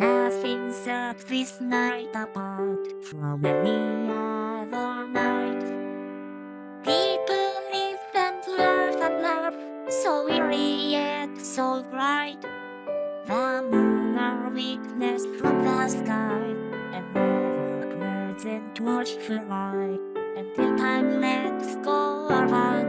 Nothing sets this night apart from any other night. People live and laugh and laugh, so weary yet so bright. The moon our weakness from the sky, and over and watchful eye, until time lets go our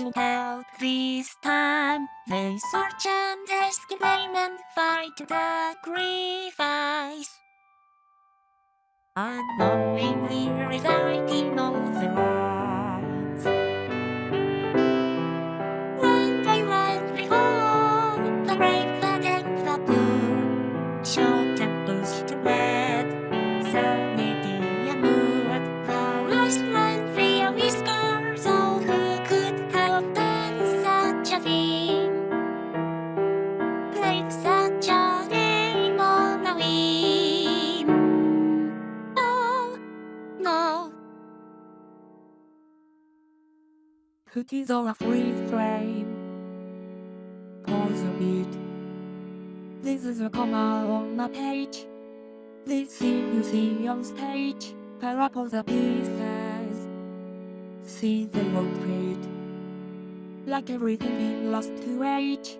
to help this time. They search and exclaim and fight to sacrifice. Unknowingly reciting all the lines. Cookies on a freeze frame. Pause a beat. This is a comma on a page. This scene you see on stage. Parapol the pieces. See the won't. Like everything being lost to age.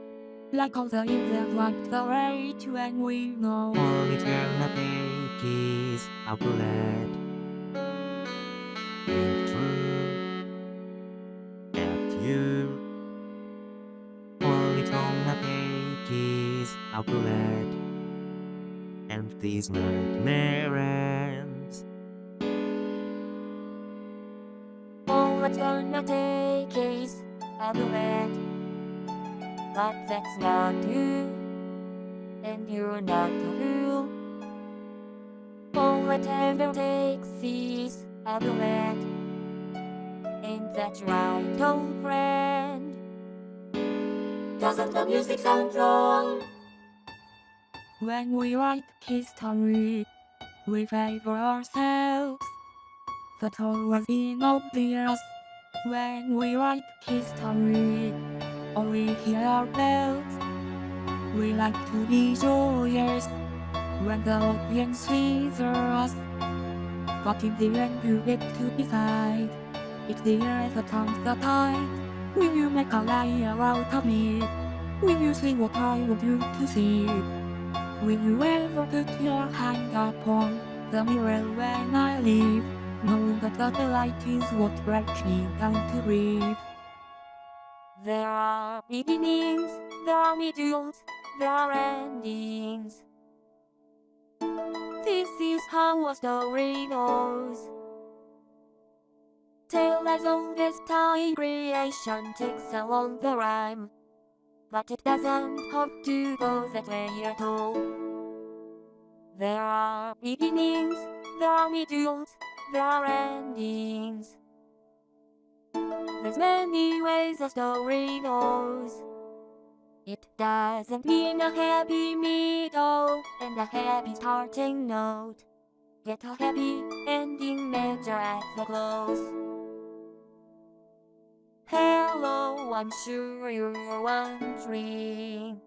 Like all the in that like the rage when we know. All eternity is outlet. Being true at you. All eternity is outlet. And these nightmare ends. All it's gonna take is a duet But that's not you And you're not a fool ever takes is a duet Ain't that right, old friend? Doesn't the music sound wrong? When we write history, we favor ourselves. The toll was inobvious. When we write history, only hear our bells, we like to be joyous when the audience sees us. But in the end, you get to decide. It's the earth that the tide. Will you make a liar out of me? Will you see what I want you to see? Will you ever put your hand upon the mirror when I leave? Knowing that the light is what breaks me down to breathe. There are beginnings, there are middles, there are endings. This is how a story goes. Tale as old as time creation takes along the rhyme. But it doesn't have to go that way at all. There are beginnings, there are middles, there are endings. There's many ways a story goes. It doesn't mean a happy middle and a happy starting note. Get a happy ending measure at the close. Hello, I'm sure you're wondering.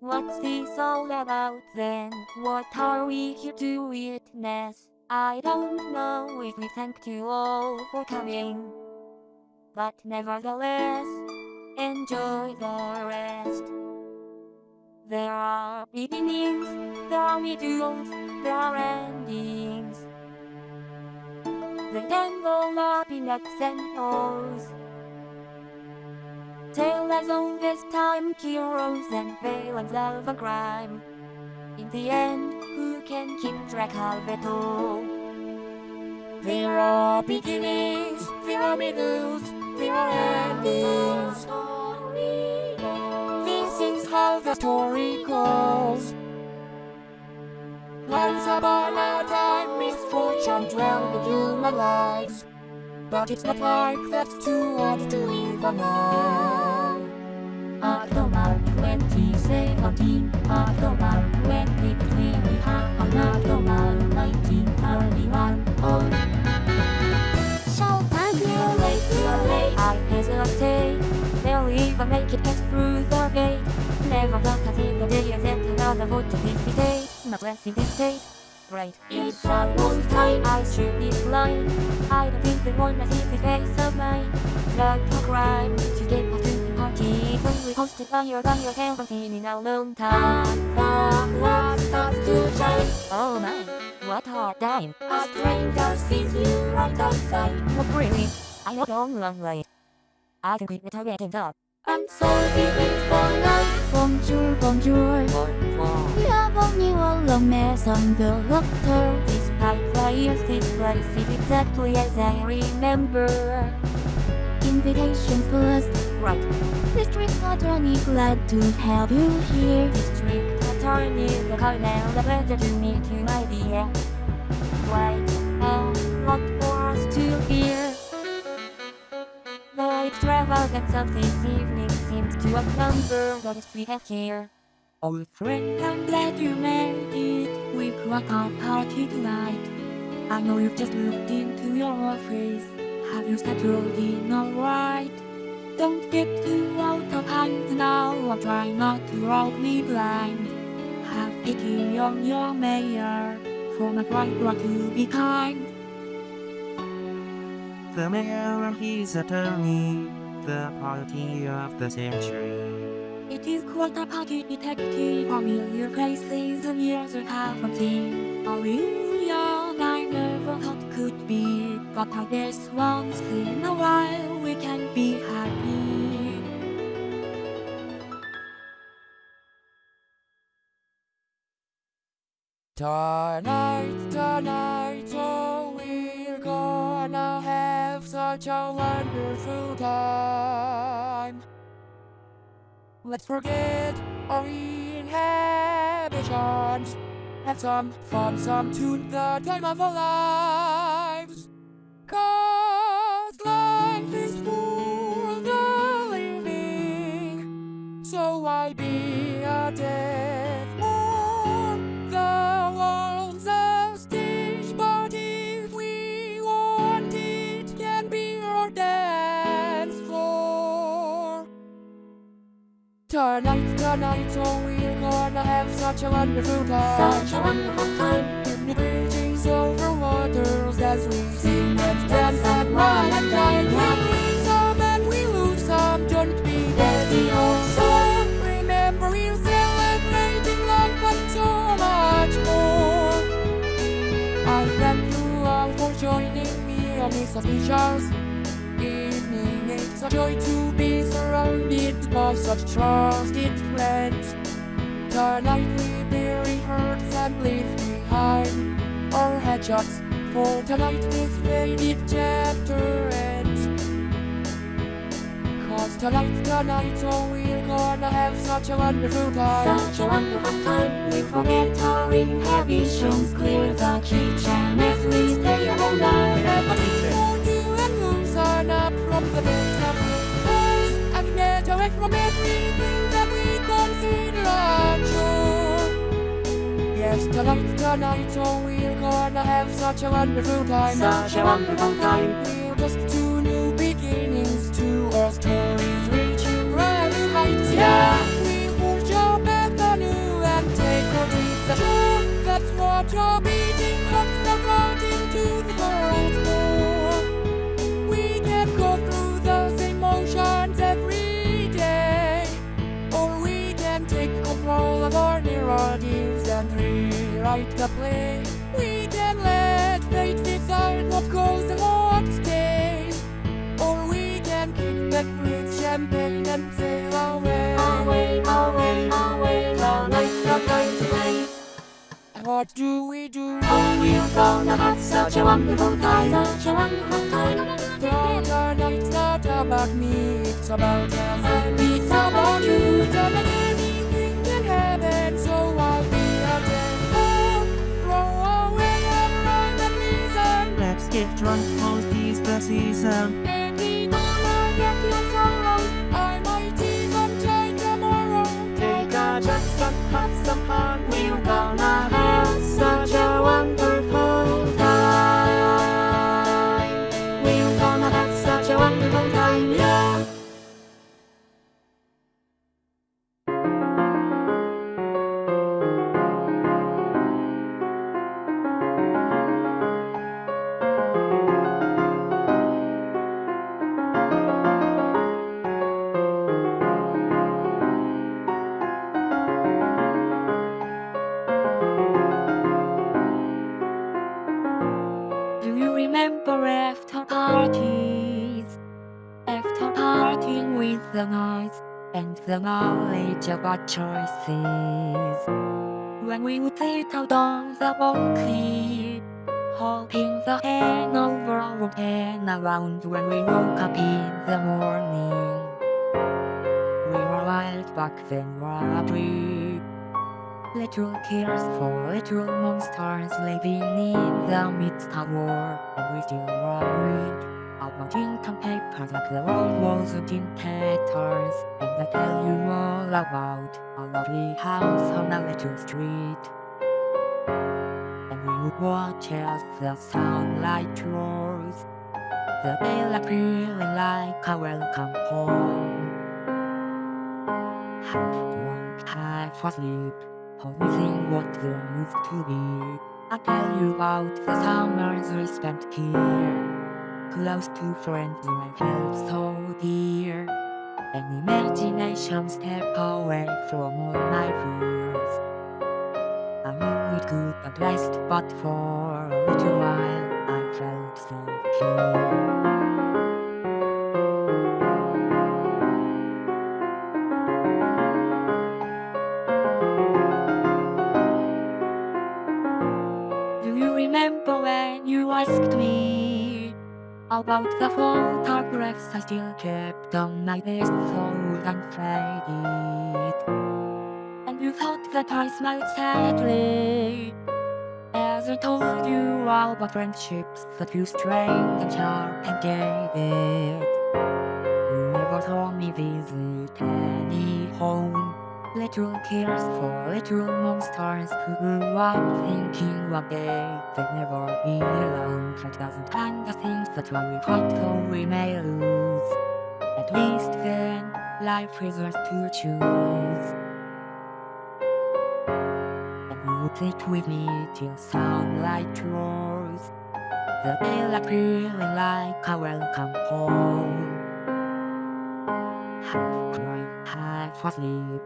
What's this all about then? What are we here to witness? I don't know if we thank you all for coming. But nevertheless, enjoy the rest. There are beginnings, there are middles, there are endings. They tangle up in X and O's. Tale as old as time, heroes and villains of a crime. In the end, who can keep track of it all? There are beginnings, there are middles, there are endings. This is how the story goes. Once upon a time, misfortune dwelled in human lives. But it's not like that's too hard to even know. October 2017, October 2023, we have an October 1931. Oh, Showtime, you're late, you're late. I hesitate. They'll make it past through the gate. Never thought I'd see the day as yet another vote to visitate. My blessing this state. Right, it's almost time I should be blind. I don't think they want to see the face of mine. Drug or crime, to get past to the party. Totally hosted by your by your haven't seen in a long time. The light starts to shine. Oh my, what a time. A stranger sees you right outside. What really? I know long, long way. I can quit without getting up. I'm sorry it's for night. Bonjour, bonjour. Bienvenue à la maison de docteur. Despite the years, this place is exactly as I remember. Invitations plus. Right, District Attorney glad to have you here. District Attorney, the Colonel, the pleasure to meet you, my dear. Quite a lot for us to hear. The extravagance of this evening seems to outnumber guests we have here. Old friend, I'm glad you made it. We've got a party tonight. I know you've just moved into your office. Have you settled in alright? Don't get too out of hand now. I'm trying not to rob me blind. Have pity on your mayor. For my pride brought to be kind. The mayor and his attorney, the party of the century. It is quite a party detective. Familiar faces and years I haven't seen. A reunion I never thought could be. But I guess once in a while we can be happy. Tonight, tonight, such a wonderful time. Let's forget our inhibitions. Have some fun, some tune, the time of our lives. Cause life is for the living. So why be a death Tonight, starlight, oh we're gonna have such a wonderful time. Such a wonderful time. In the bridges over waters as we sing and dance and run and dine. we win some and we lose some, don't be dirty or some Remember we're celebrating life but so much more. I thank you all for joining me on this officials evening. It's a joy to be surrounded by such trusted friends. Tonight we bury hurts and leave behind our headshots. For tonight this faded chapter ends. Cause tonight, tonight, oh we're gonna have such a wonderful time. Such a wonderful time. We forget our inhibitions, clear the kitchen as we stay all night. Everybody do and moves on up from the books of rules and get away from everything that we consider a chore. Yes, tonight, tonight, oh we're gonna have such a wonderful time. Such a wonderful time. We're just two new beginnings to our stories reaching new heights. Yeah, we forge our path anew and take our dreams ashore. That's what our beating We can let fate decide what goes what stays. Or we can kick back with champagne and sail away. Away, away, away. What do we do? Oh, we're gonna have such a wonderful time. Such a wonderful time. Tonight's not about me, it's about us it's about you. Get drunk, most is the season. Maybe um. don't forget your sorrows. I might even try tomorrow. Take a chance and have some fun. We're gonna have such a after parties? After partying with the nights and the knowledge of our choices. When we would sit out on the balcony, hoping the hangover would turn around when we woke up in the morning. We were wild back then, were we? Little cares for little monsters living in the midst of war. And we still worried about ink and paper that the world in tatters. And I tell you all about a lovely house on a little street. And we would watch as the sunlight rose The daylight feeling like a welcome home. Half drunk, half asleep Missing what there used to be. I tell you about the summers we spent here. Close to friends who I felt so dear. And imagination step away from all my fears. I knew it could not last, but for a little while I felt so pure. You asked me about the photographs I still kept on my desk old and faded? And you thought that I smiled sadly as I told you all about friendships that you strained and sharp and. You never told me visit any home Little cares for little monsters who grew up thinking one day they'd never be alone. Fate doesn't plan the things that we fight so we may lose. At least then, life is ours to choose. And would sit with me till sunlight roars. The daylight feeling like a welcome home. Half crying, half asleep,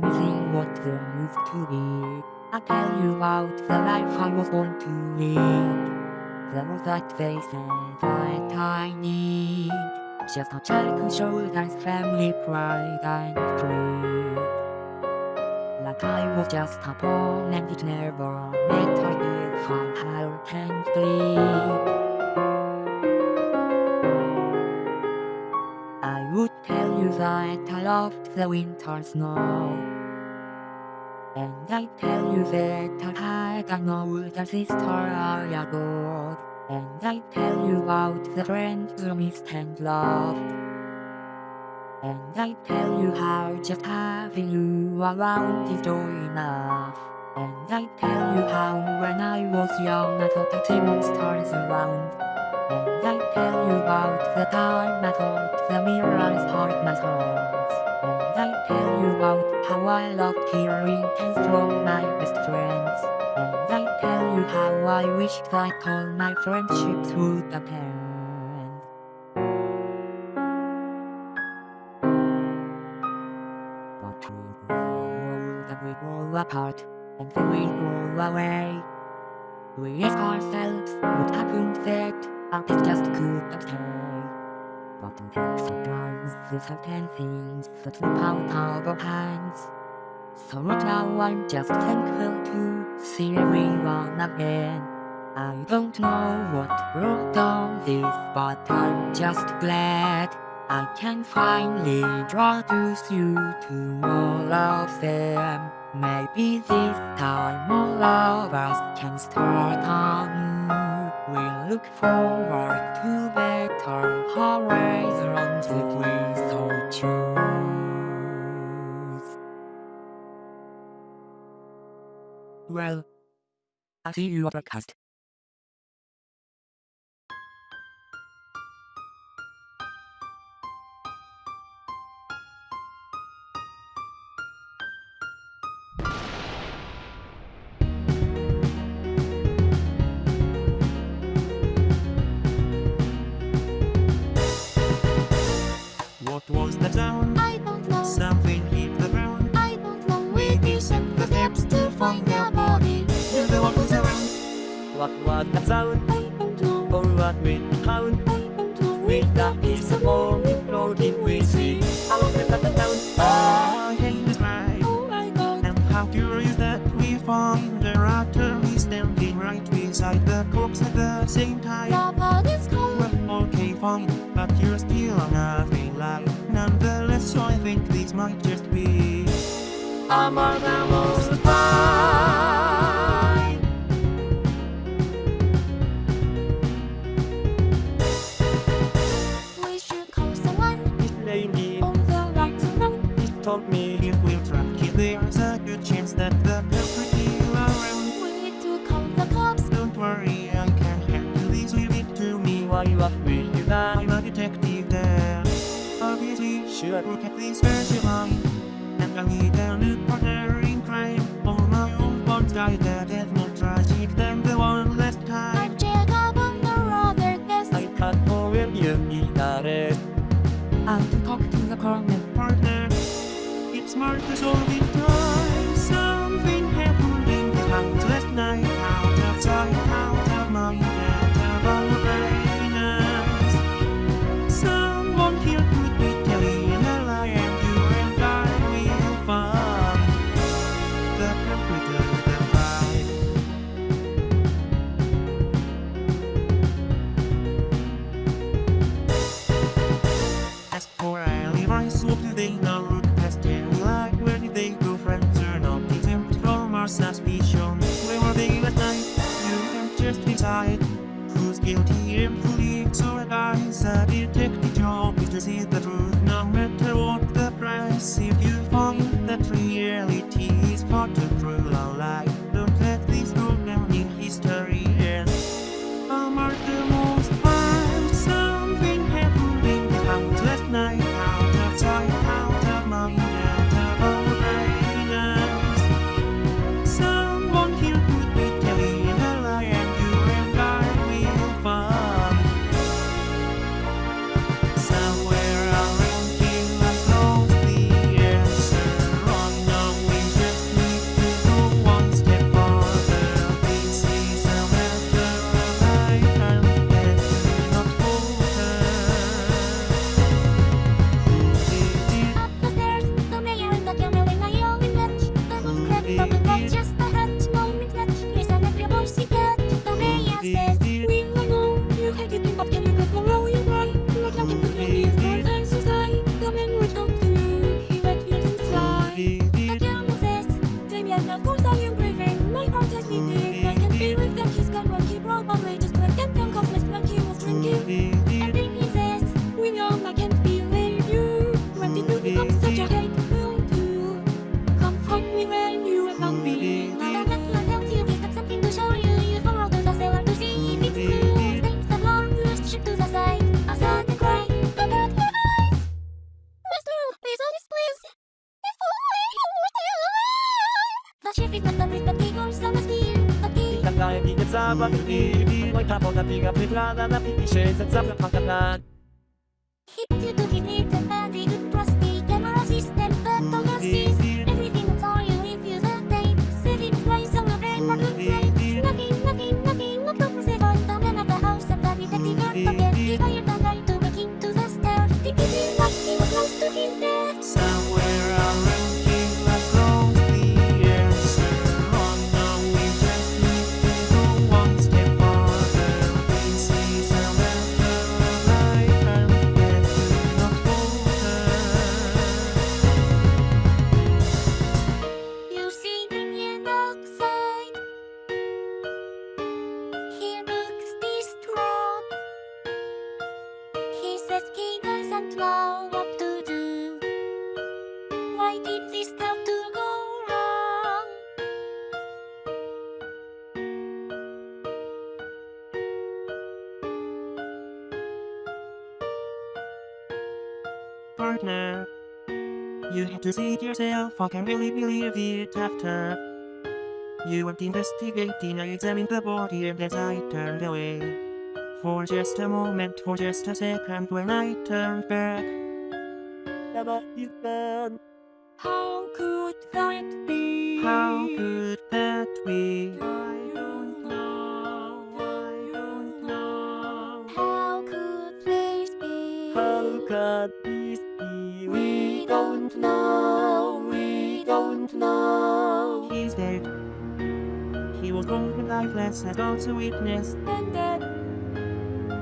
missing what there used to be. I tell you about the life I was born to live. Though that they say that I need Just a child who us family pride and pride Like I was just a pawn and it never mattered if I hurt and bleed I would that I loved the winter snow. And I tell you that I had an older sister I adored And I tell you about the friends who missed and loved. And I tell you how just having you around is joy enough. And I tell you how when I was young I thought I'd see monsters around. And I tell you about the time I thought the mirrors hurt my songs And oh, I tell you about how I loved hearing tales from my best friends. And I tell you how I wished that all my friendships would end But we grow and we grow apart And then we grow away. We ask ourselves what happened that kids just couldn't stay But in sometimes. We certain things that slip out of our hands. So right now I'm just thankful to see everyone again. I don't know what brought on this but I'm just glad I can finally introduce you to all of them. Maybe this time all of us can start anew We look forward to better horizons if we so choose Well, I see you broadcast. What was that sound? I don't know. Or what with the sound? I don't. With the piece of morning floating we see. Look at the town. Ah, I can describe. Oh my god. And how curious that we found the artery standing right beside the corpse at the same time. Body's cold. Well, okay, fine, but you're still nothing like. Nonetheless, so I think this might just be among the most. Should look at this line. And I need a new partner in crime. All my own bonds died guilty employee, so lies I detect. You to see it yourself, I can't really believe it after. You weren't investigating, I examined the body and as I turned away. For just a moment, for just a second, when I turned back. The body's gone. How could that be? How could that be? I don't know. I don't know. How could this be? How could this be? We don't know, we don't know He's dead. He was cold and lifeless as God's a witness. And then,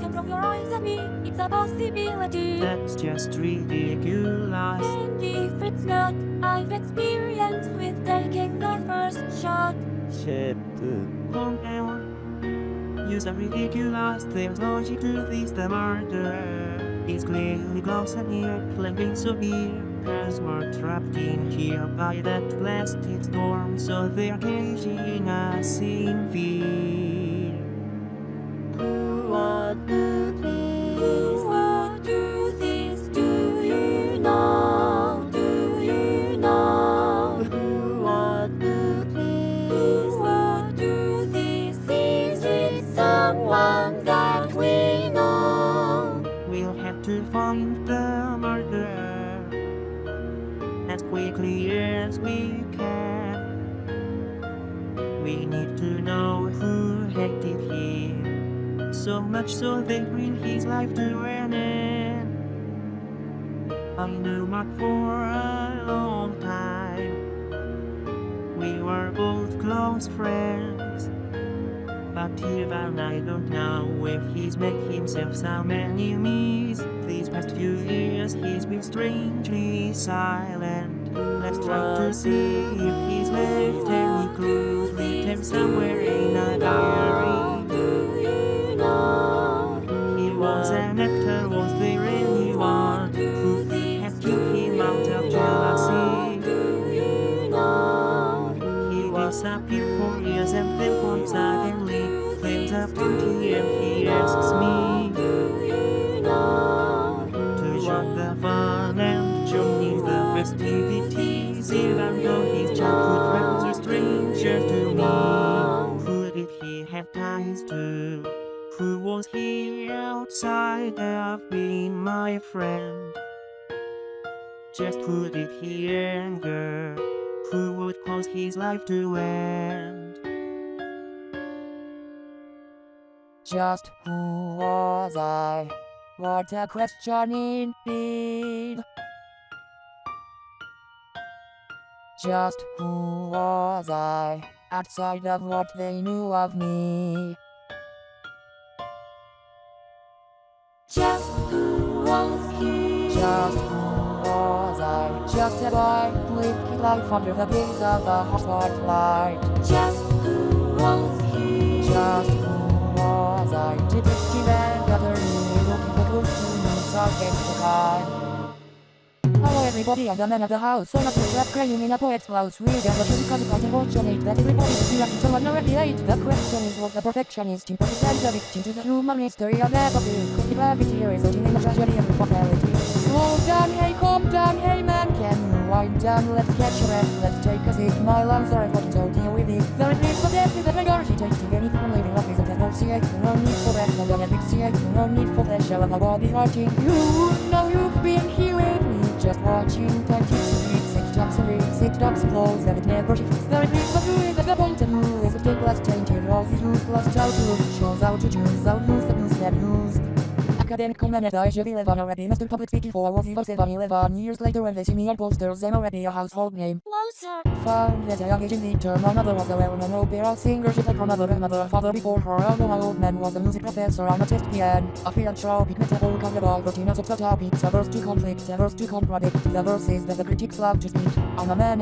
can from your eyes at me, it's a possibility. That's just ridiculous. And if it's not, I've experience with taking the first shot. Shit. Calm down. You sound ridiculous. There's logic to this. The murderer is clearly close and near, playing so near. Cause we're trapped in here by that blasted storm, so they're caging us in fear. Himself some enemies. These past few years he's been strangely silent. Let's try to see Just who did he anger? Who would cause his life to end? Just who was I? What a question indeed. Just who was I? Outside of what they knew of me. Just who was he? Just who was I? Just a boy with life under the gaze of a hot spotlight. Just who was he? Just who was I? And attorney looking for clues to solve the crime. Hello everybody, I'm the man of the house. So not to rap crying in a poet's blouse. Read and the truth because it's unfortunate that everybody is reacting to an already late. The question is was the perfectionist imperfect and the victim to the human history of everything. Could the gravity resulting in a tragedy and fatality? Slow down, hey, calm down, hey man, can you wind down? Let's catch your breath, let's take a seat. My lungs are fucking so deal with it. Very brief, but death is a regurgitating anything from living is asphyxiate, no need for pleasure of a body hurting you. Now you've been here with me, just watching 20 streets, six jumps and reads, six jumps and flows, and it never shifts. The repeat of you is the point of you is a big less tainted, all the useless childhood shows out to choose, out lose the news that used. Academic comment I should be live on already. Mr. Public Speaking for was even said on you live on. Years later when they see me on posters, I'm already a household name. Closer. Found at a young age in the term, my mother was a well-known opera singer. She played her mother and mother and father before her. Although my old man was a music professor on a test piano. A field show, beat metal, kind of all routine of subtopics. A verse to conflict, a verse to contradict. The verses that the critics love to speak. I'm a man.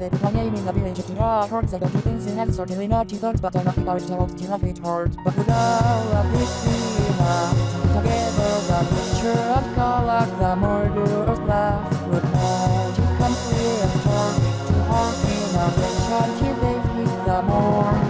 They put my name in the village to draw hearts. I don't do things in heaven, certainly not two-thirds, but I'm not about to hold till it hurt. But without a big Together the picture of color, the murderer's laugh would magic come clear and turn to heartbeat of the child till they hit the morning.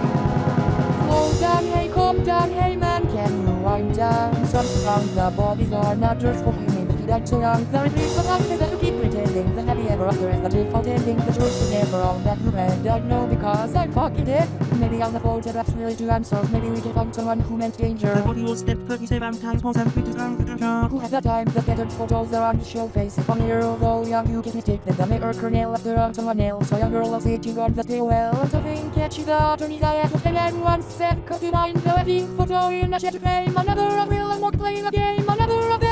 Slow down, hey, calm down, hey man, can you wind down? Sometimes the bodies are not just for him, maybe he died so young. Very please, but I'm that you keep pretending the happy ever after is the default ending. The truth is never on that you read. I know because I'm fucking dead. Maybe on the photographs really two answers. Maybe we can find someone who meant danger. The body will step 37 times more than 50 times with a Who has the time? The scattered photos are on his show face. I'm here, although young, you get mistaken. The mirror kernel after on someone else. So young girl was sitting on the tail well. And something catchy the attorney's eye at what the man once said. Cause to mind the wedding photo in a shed frame. Another of Will and Mark playing a game. Another of them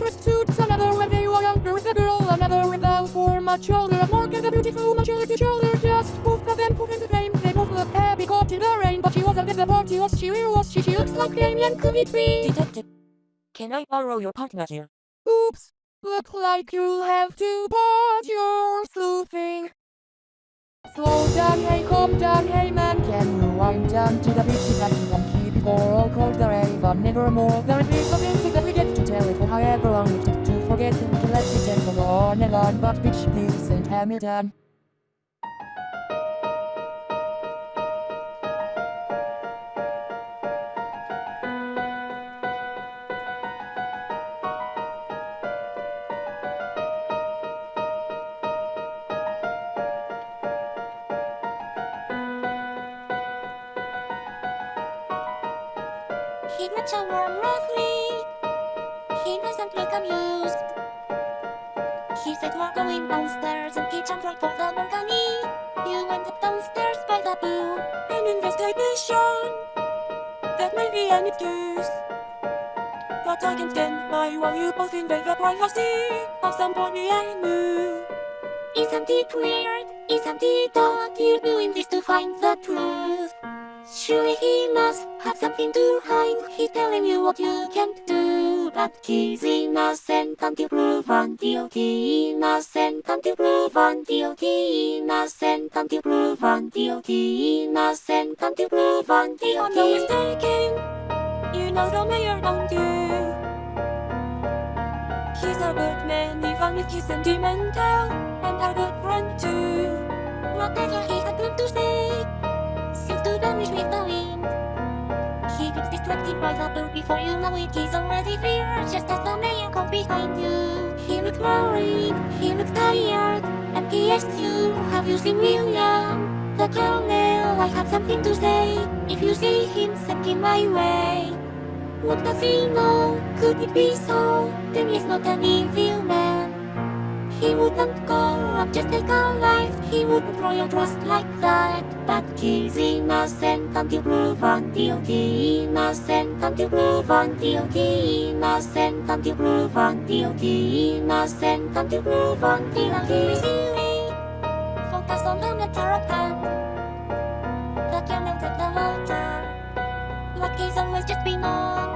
pursuits. Another when they were younger with a girl. Another without for much older. Mark and the beautiful much older to shoulder. Just both of them put into fame. They both look happy caught in the rain. But she wasn't at the party. Was she? Where was she? She looks like Damien. Could it be? Detective. Can I borrow your partner here? Oops. Look like you'll have to pause your sleuthing. Slow down, hey, calm down, hey man, can you wind down to the beat that you can keep it for all called the raven, nevermore. Is big of for however long it took to forget him to let it temple go on and on, but bitch, please, St. Hamilton. He met a warm roughly. Jumped right for the balcony. You went up downstairs by the pool. An investigation. That may be an excuse. But I can stand by while you both invade the privacy of somebody I knew. Isn't it weird? Isn't it odd? You're doing this to find the truth. Surely he must have something to hide. He's telling you what you can't do. But he's innocent until proven guilty. Innocent until proven guilty. Innocent until proven guilty. Innocent until proven guilty. You're no mistaken. You know the mayor, don't you? He's a good man, even if he's sentimental. And a good friend too. Whatever he had planned to say seems to vanish with the wind. He gets distracted by the boat before you know it. He's already there, just as the mayor comes behind you. He looks worried, he looks tired, and he asks you, Have you seen William? The colonel, I have something to say. If you see him, send him my way. What does he know? Could it be so? Then he's not an evil man. He wouldn't go up just take a life. He wouldn't throw your trust like that. But he's innocent until proven guilty? Innocent until proven guilty? Innocent until proven guilty? Innocent until proven guilty? Focus on the matter at hand. The cannon at the water Like he's always just been on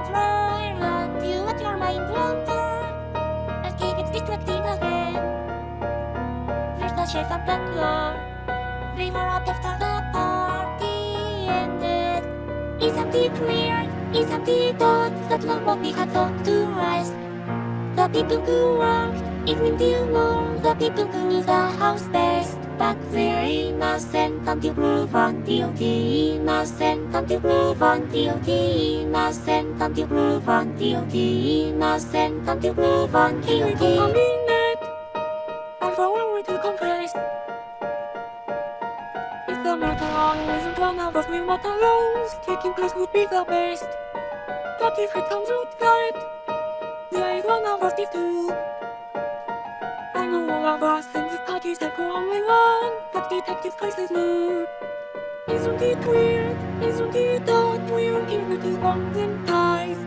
the chef and butler. They were up after the party ended. Isn't it weird? Isn't it odd that nobody had thought to rest? The people who worked evening till morn, the people who knew the house best. But they're innocent until proven guilty. Innocent until proven guilty. Innocent until proven guilty. Innocent until proven guilty. In want alone Taking place would be the best but if it comes out right, they one of us is two. I know all of us think the parties that go only one, but detective cases new. Isn't it weird? Isn't it odd? We're to want them ties.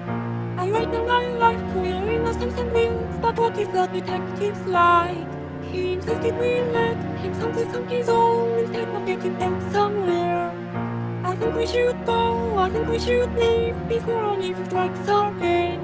I write the line like we're innocent and wings, but what if the detectives lied? He insisted we let him someplace on his own instead of getting them somewhere. Think we should go, I think we should leave before only strikes again.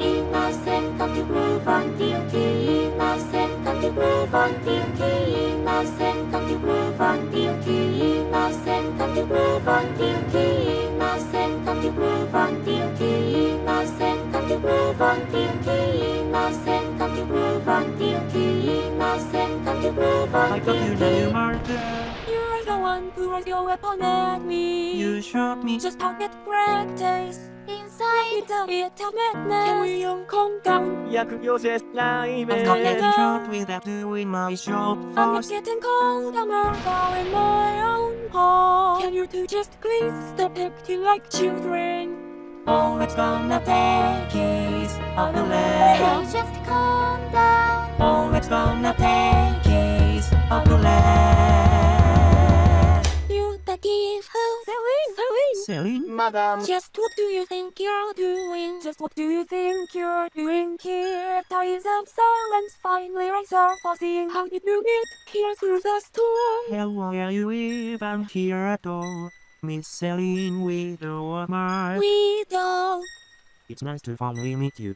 Innocent of the groove on duty, innocent of the groove on duty, innocent of the groove on duty, innocent of the groove on duty, innocent of the groove on duty, innocent of the groove on duty, innocent got you groove until Kirima's and got you groove until I got you near murder You're the one who raised your weapon at me. You shot me. Just pocket practice. Inside the bit of madness Can we all calm down? Yeah, could you just lie, I'm calming down shot without doing my job first. I'm getting cold, I'm murder in my own home Can you two just please stop acting like children? Oh, it's gonna take is on the Hey, just calm down. Oh, it's gonna take is on the left. You the thief who Celine, Celine. Celine, madam. Just what do you think you're doing? Just what do you think you're doing here? Times of silence finally rise up for seeing how you do it here through the storm. Hell, why are you even here at all? Miss Celine Widow of Mark. Widow. It's nice to finally meet you.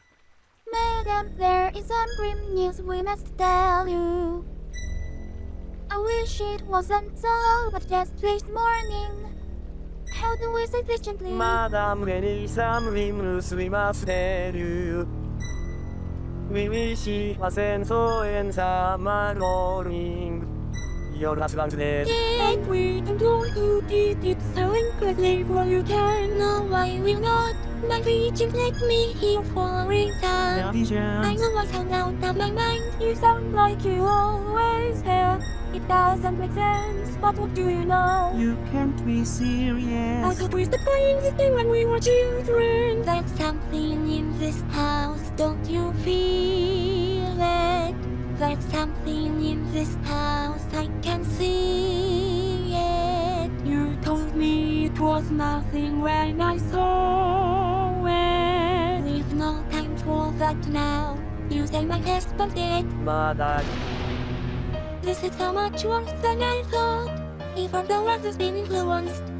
Madam, there is some grim news we must tell you. I wish it wasn't so, but just this morning. How do we say efficiently? Madam, there is some grim news we must tell you. We wish it wasn't so and summer rolling. Your husband's dead. And we don't know who did it, so incredibly well you can know why we not. My vision let me here for a The reason. I know what's hung out of my mind. You sound like you always have. It doesn't make sense, but what do you know? You can't be serious. I serious. thought we stopped playing this thing when we were children. There's something in this house, don't you feel it? There's something in this house, I can see it. You told me it was nothing when I saw it. We've no time for that now. You say my husband dead. Mother This is so much worse than I thought. Even the world has been influenced.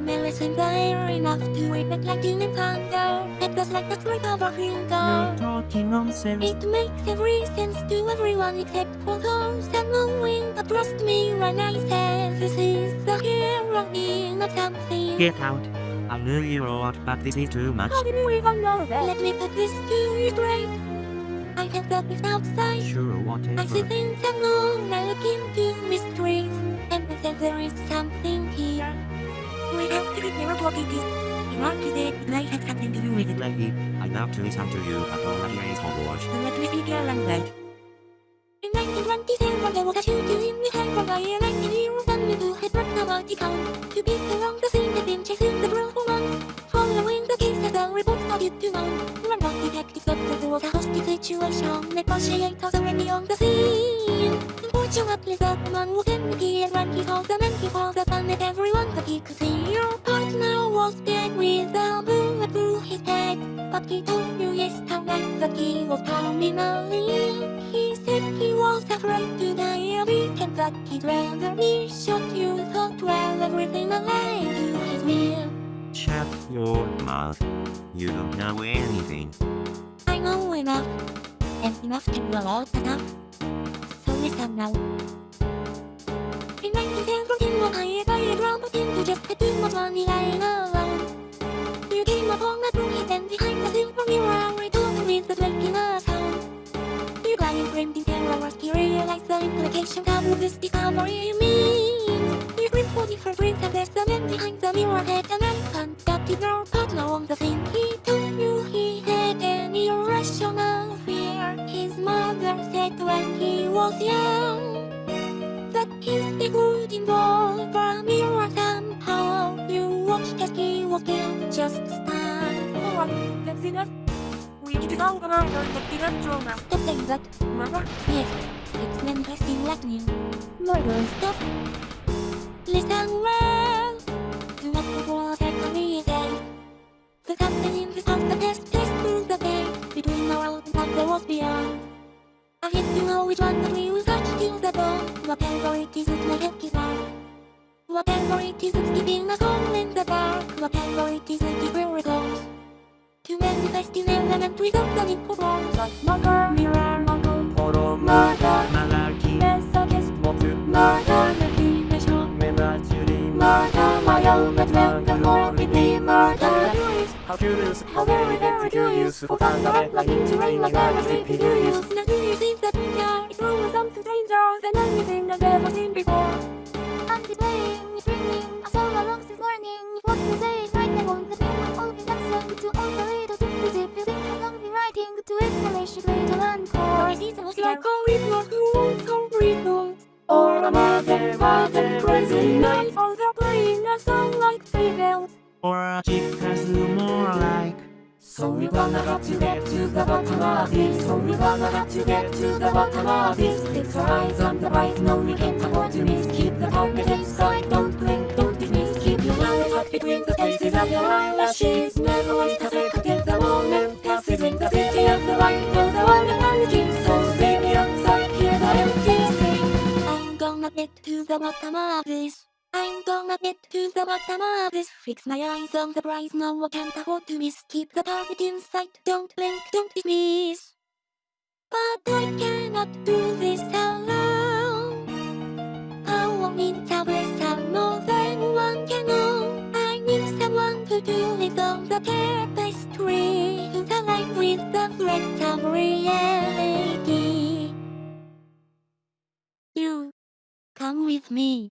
Millicent there enough to wake up like in thunder. It was like the slip of a you're finger. talking nonsense. It makes every sense to everyone except for those unknowing. But trust me when I say this is the heroine of something. Get out. I knew you were but this is too much. How did we even know that? Let me put this to you straight. I have got this outside. Sure, whatever I see things I know, I look into mysteries, and I said there is something here. Lady, I love to listen to you, but all I hear is Hogwarts. Then let me speak your language. In 1927, there was a shooting in the High by a 19-year-old family who had brought nobody count. To beat along the scene, they've been chasing the girl for months. Following the case, as the report started to mount. One of the detectives was a hostage situation. Negotiators already on the scene. Unfortunately, that man was empty, and when he called the man, he called the man and everyone that he could see. Your partner was dead with a bullet through his head. But he told you yesterday that he was terminally. He said he was afraid to die of it and that he'd rather be shot. You thought, well, everything alive to his will. Shut your mouth. You don't know anything. I know enough, and enough can do a lot enough. So listen now. In 1917, when I a drama team who just had too much money lying alone. You came upon a broken and behind the silver mirror, I told with the drinking terror as he realized the implications of this discovery means. You screamed for different reasons, and the man behind the mirror had an did not partner on the thing. He you he had an irrational fear. His mother said when he was young that his big would involve a mirror somehow. You watched as he was killed, just stand one. That's enough. We need to go around the direction Stop saying that. Mother, Yes, it's manifesting lightning. Murder, stop. Listen well. Do not forget to read it. The captain in this house, the best test proves the day between the world and the world beyond. I hit to know which one that we will touch till the bone. Whatever it is, it may help you out. Whatever it is, it's keeping us all in the dark. Whatever it is, it will resolve. To manifest in element without the need for words. like mother, mirror, mother, 포로 murder, 말라기 messages, 모두 murder, meditation, 메나줄이 murder, my own judgment, the more we be murder. How curious, How very, very curious For thunder, lightning to rain like never sleepy do you Now do you think that we are It's always something stranger Than anything I've ever seen before I'm playing, it's morning. What you explanation later on. Or Like a mother, mother, crazy night Or they're playing a song like fables Or a cheap has more like So we're gonna have to get to the bottom of this So we're gonna to get to the bottom of this Fix our eyes on the prize, no we to miss Keep the target inside, don't blink, don't between the spaces of your eyelashes Never waste a second till the moment passes In the city of the light, you're the one and only king So see me outside, hear the empty sing I'm gonna get to the bottom of this. I'm gonna get to the bottom of this. Fix my eyes on the prize, no one can't afford to miss. Keep the target in sight, don't blink, don't dismiss. But I cannot do this alone. I won't need to have more than one can I someone to do it on the tapestry. To align with the threat of reality. You come with me.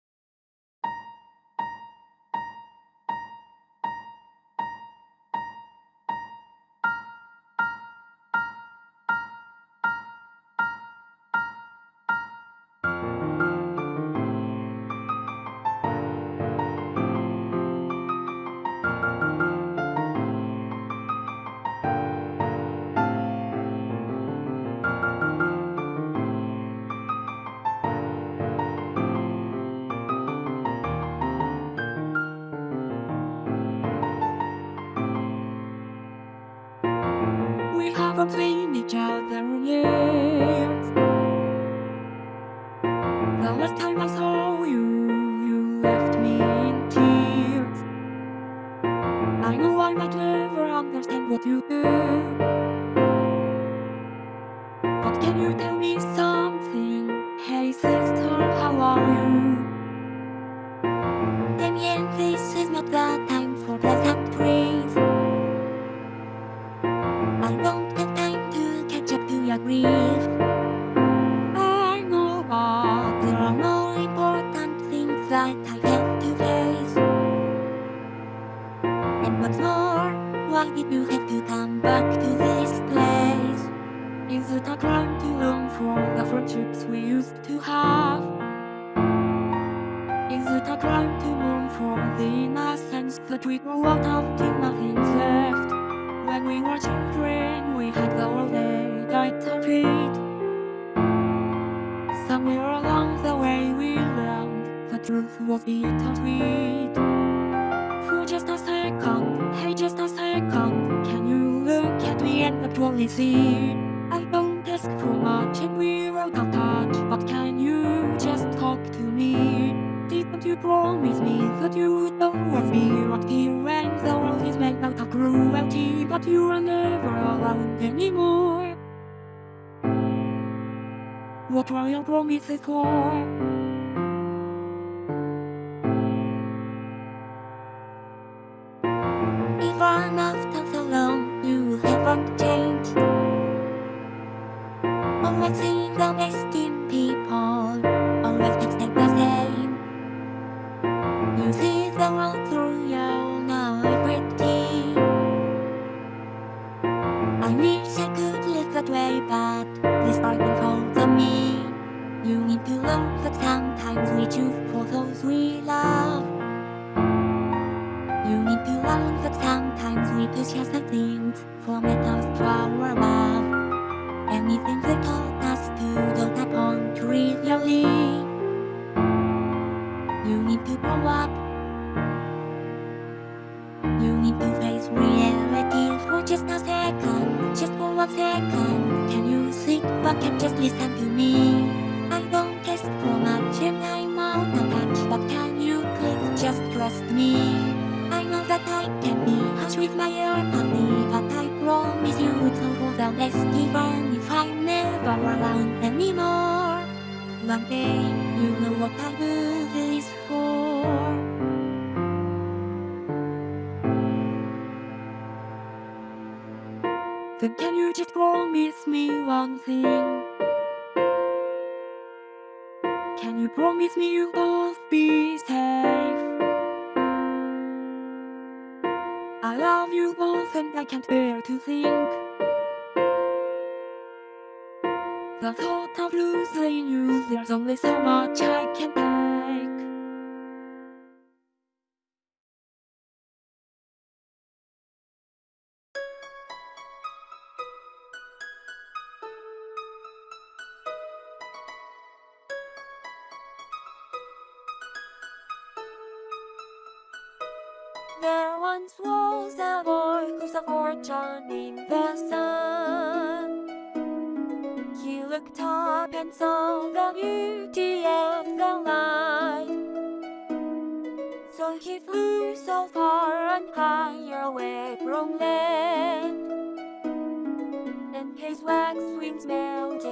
Your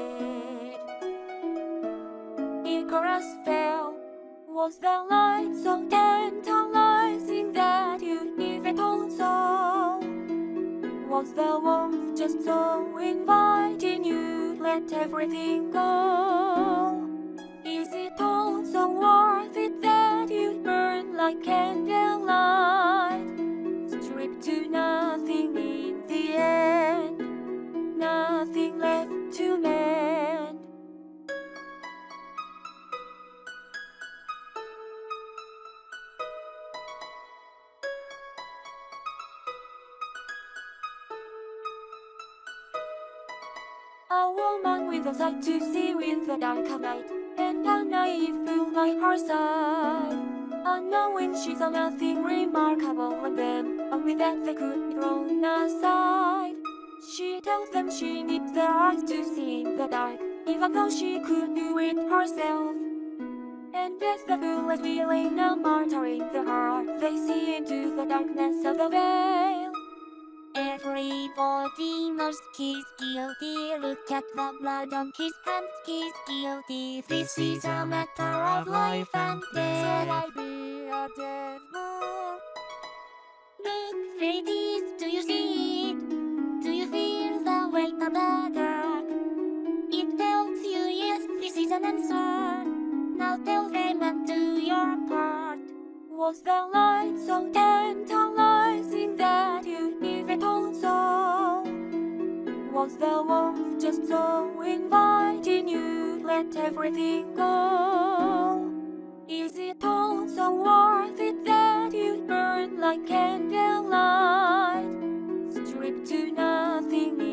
melted. Icarus fell. Was the light so tantalizing that you even told so? Was the warmth just so inviting you let everything go? Is it all so worth it that you burn like candlelight? Stripped to nothing in the end, to. A woman with a sight to see with the dark of night, and a naive fool by her side. Unknowing she saw nothing remarkable in them, only that they could be thrown aside. She tells them she needs their eyes to see in the dark, even though she could do it herself. And as the fool is feeling a martyr in their heart, they see into the darkness of the veil. Everybody knows he's guilty. Look at the blood on his hands. He's guilty. This is a matter of life and death. So I be a dead man. Look, ladies, do you see it? Weight of the? It tells you yes, this is an answer. Now tell them and do your part. Was the light so tantalizing that you even told so? Was the warmth just so inviting you let everything go? Is it all so worth it that you burn like candlelight? Stripped to nothing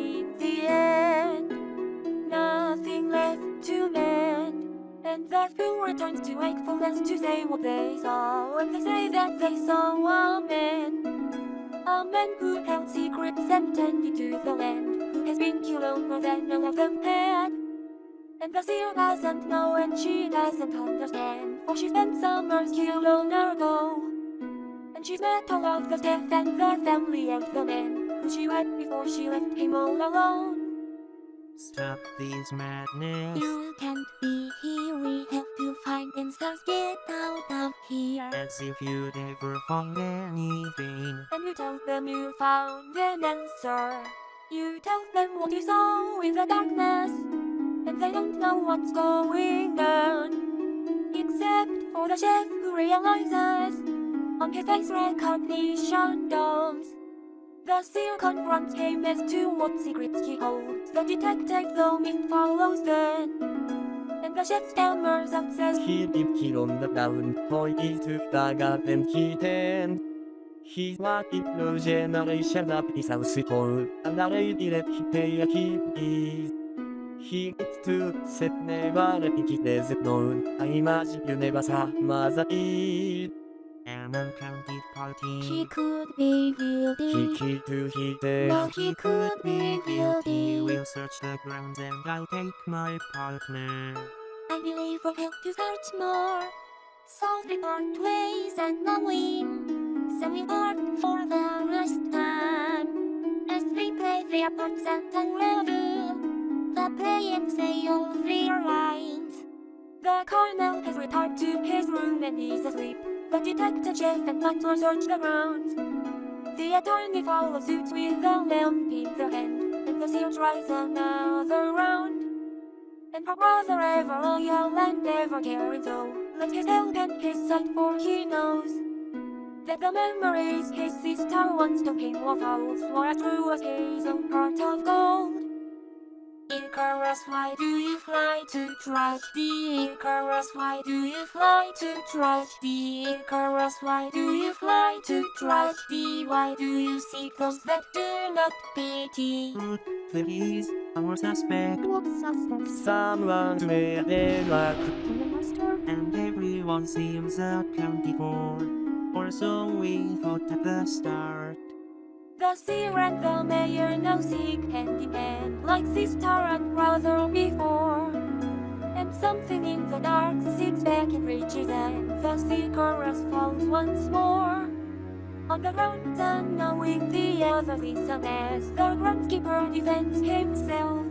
end, nothing left to mend. And the fool returns to wakefulness to say what they saw. And they say that they saw a man, a man who held secrets and tended to the land, who has been killed more than none of them had. And the seer doesn't know and she doesn't understand. For she spent summers killed long ago. And she's met all of the death and the family of the man. Who she wed before she left him all alone Stop these madness. You can't be here, we have to find answers Get out of here. As if you'd ever found anything. And you tell them you found an answer. You tell them what you saw in the darkness. And they don't know what's going on. Except for the chef who realizes On his face recognition dawns The seer confronts him as to what secrets he holds The detective though it follows then And the chef stammers out says He did kill on the boy he took the garden he then He's like no generation up his house for another idiot he pay a keys. He gets to set never let it is known. I imagine you never saw mother eat. An uncounted party. He could be guilty. He guilty. killed to his No, he could be guilty. We'll search the grounds and I'll take my partner. I believe we'll help you search more. Solve the part ways and the win. Me part for the last time. As we play the parts and unravel. The play and say all their lines. The colonel has retired to his room and he's asleep. The detective and butler search the grounds. The attorney follows suit with a lamp in their hand. And the seal tries another round. And her brother ever loyal and never caring so Let his help and his sight for he knows That the memories his sister once took him were false For as true as his own heart of gold Icarus, why do you fly to tragedy? Icarus, why do you fly to tragedy? Icarus, why do you fly to tragedy? Why do you seek those that do not pity? Look, there is our suspect. What suspect? Someone to wear their luck. master? And everyone seems accounted for. Or so we thought at the start. The seer and the mayor now seek hand in hand, like sister and brother before. And something in the dark seeks back and reaches and the seeker as falls once more. On the ground, and unknowing the other listen as the groundskeeper defends himself.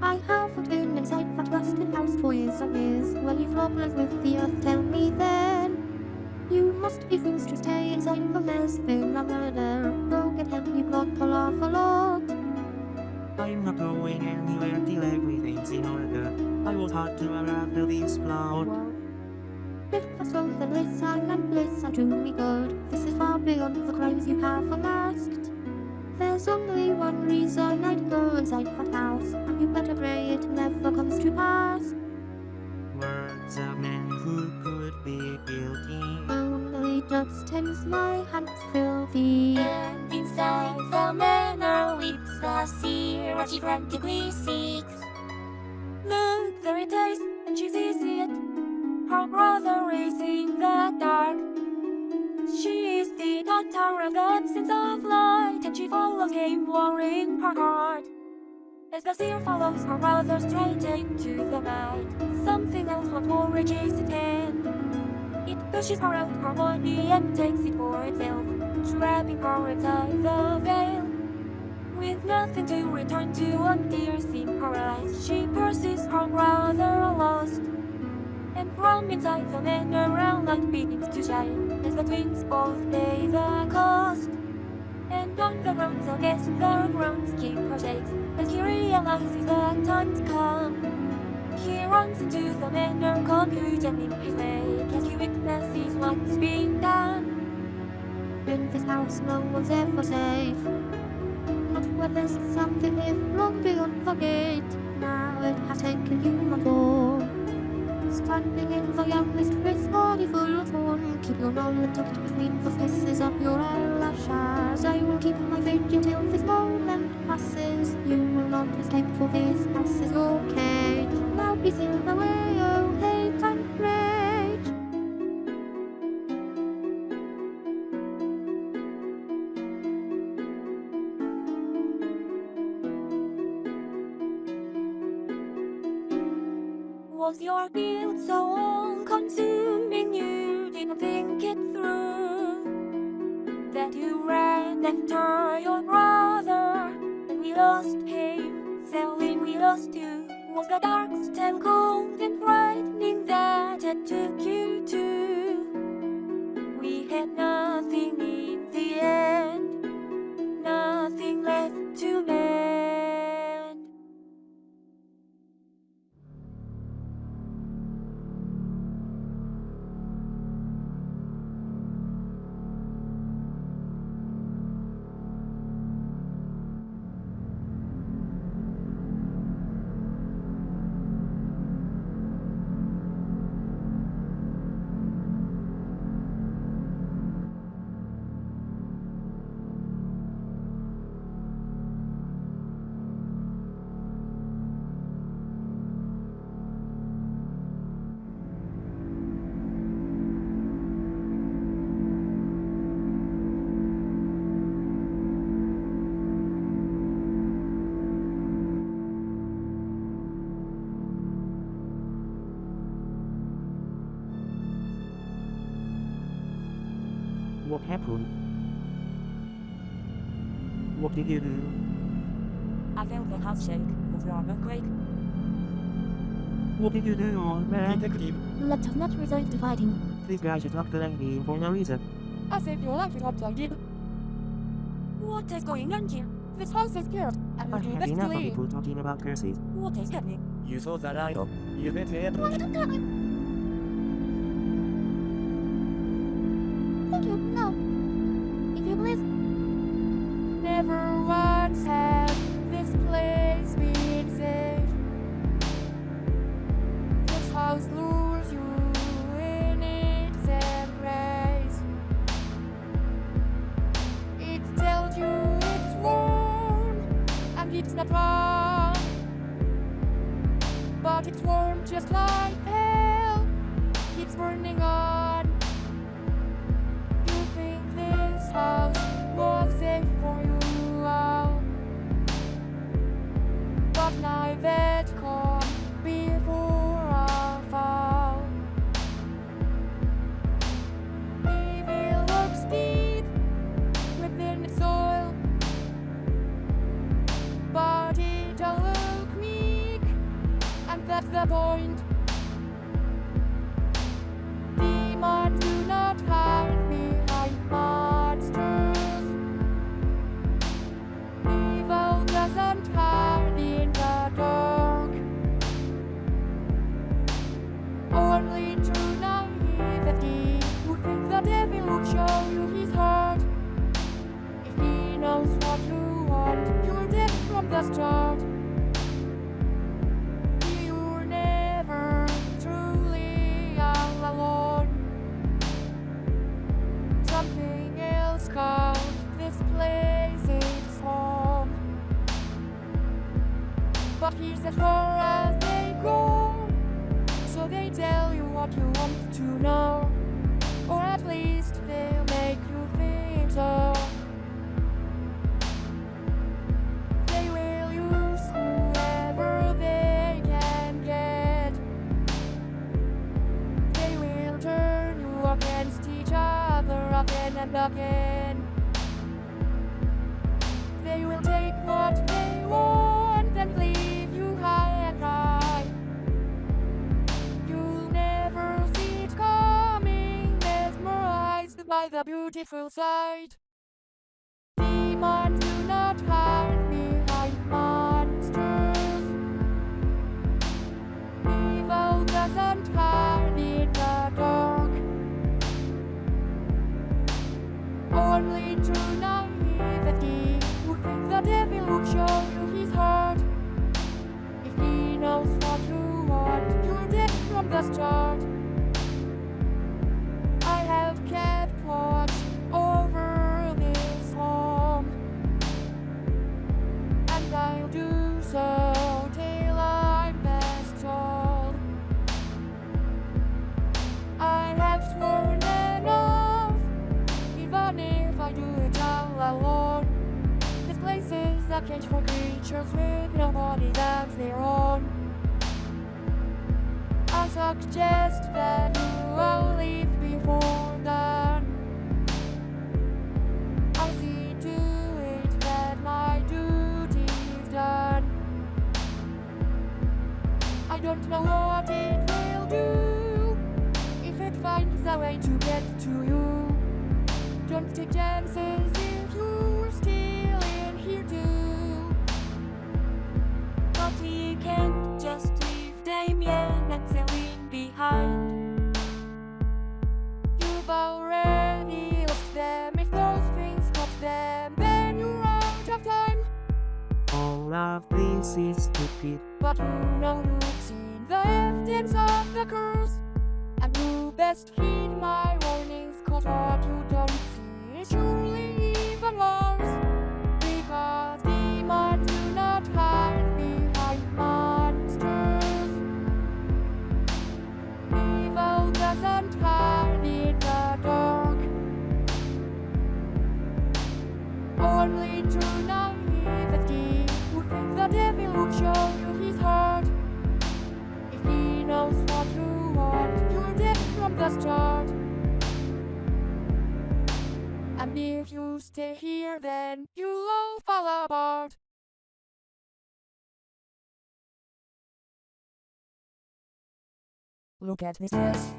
I have been inside that rusted house for years and years. Well, you've problems with the earth, tell me then. You must be fools to stay inside the mess, been a murder. Go get help, you got to laugh a lot. I'm not going anywhere till everything's in order. I was hard to unravel this plot. If I so then listen and listen to me good. This is far beyond the crimes you have unmasked. There's only one reason I'd go inside that house, and you better pray it never comes to pass. Words of men who could be guilty. Just tense my hands filthy. And inside the manor weeps the seer she frantically seeks. Look, there it is, and she sees it. Her brother is in the dark. She is the daughter of the absence of light, and she follows him, warring her heart. As the seer follows her brother straight into the night, something else what more reaches. It pushes her out her body and takes it for itself, trapping her inside the veil. With nothing to return to and tears in her eyes, she pursues her brother lost. And from inside the manor, a light begins to shine as the twins both pay the cost. And on the roads against the groundskeeper shakes as he realizes that time's come. He runs into the manor confusion in his he witnesses what's being done. In this house, no one's ever safe. Not when there's something lived long beyond the gate. Now it has taken you, human form. Standing in the youngest with body full of thorn. Keep your knowledge tucked between the faces of your eyelashes. I will keep my vigil till this moment passes. You will not escape, for this house is your cage. Now be sealed away, oh hate and rage. Was your guilt so all-consuming you didn't think it through? That you ran after your brother and we lost him, selling we lost you. Was the dark still cold and frightening that it took you to? We had nothing in the end, nothing left to mend. What happened? What did you do? I felt the house shake of your earthquake. What did you do, old man? Detective, Let us not resort to fighting. This guy should not blame me for no reason. I saved your life in what I. What is going on here? This house is cursed, I we do have best to enough of leave. people talking about curses. What is happening? You saw that idol. You met it. Beautiful sight. Demons do not hide behind monsters. Evil doesn't hide in the dark. Only true naivety who think the devil will show you his heart. If he knows what you want, you're dead from the start. For creatures with no body that's their own. I suggest that you all leave before dawn. I'll see to it that my duty's done. I don't know what it will do if it finds a way to get to you. Don't take chances leave Damien and Celine behind. You've already lost them. If those things stop them, then you're out of time. All of this is stupid. But you know you've seen the evidence of the curse. And you best heed my warnings, cause what you don't see is surely from the start. you stay here, then you'll all fall apart. Look at this yes.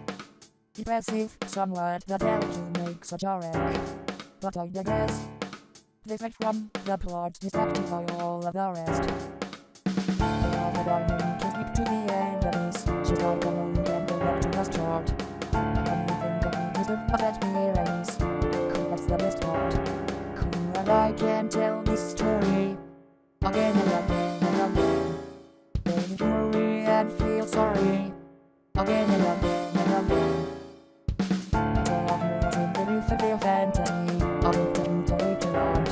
Impressive, somewhat the to make such a wreck. But I digress. Different from the plot distracted by all of the rest. All the diamond can keep to the end of this. She's like of erase. Cool, that's the best part. And I can tell this story again and again and again. You worry and feel sorry again and again and again. Of me was in the roof of their fantasy. I'll be taking later on.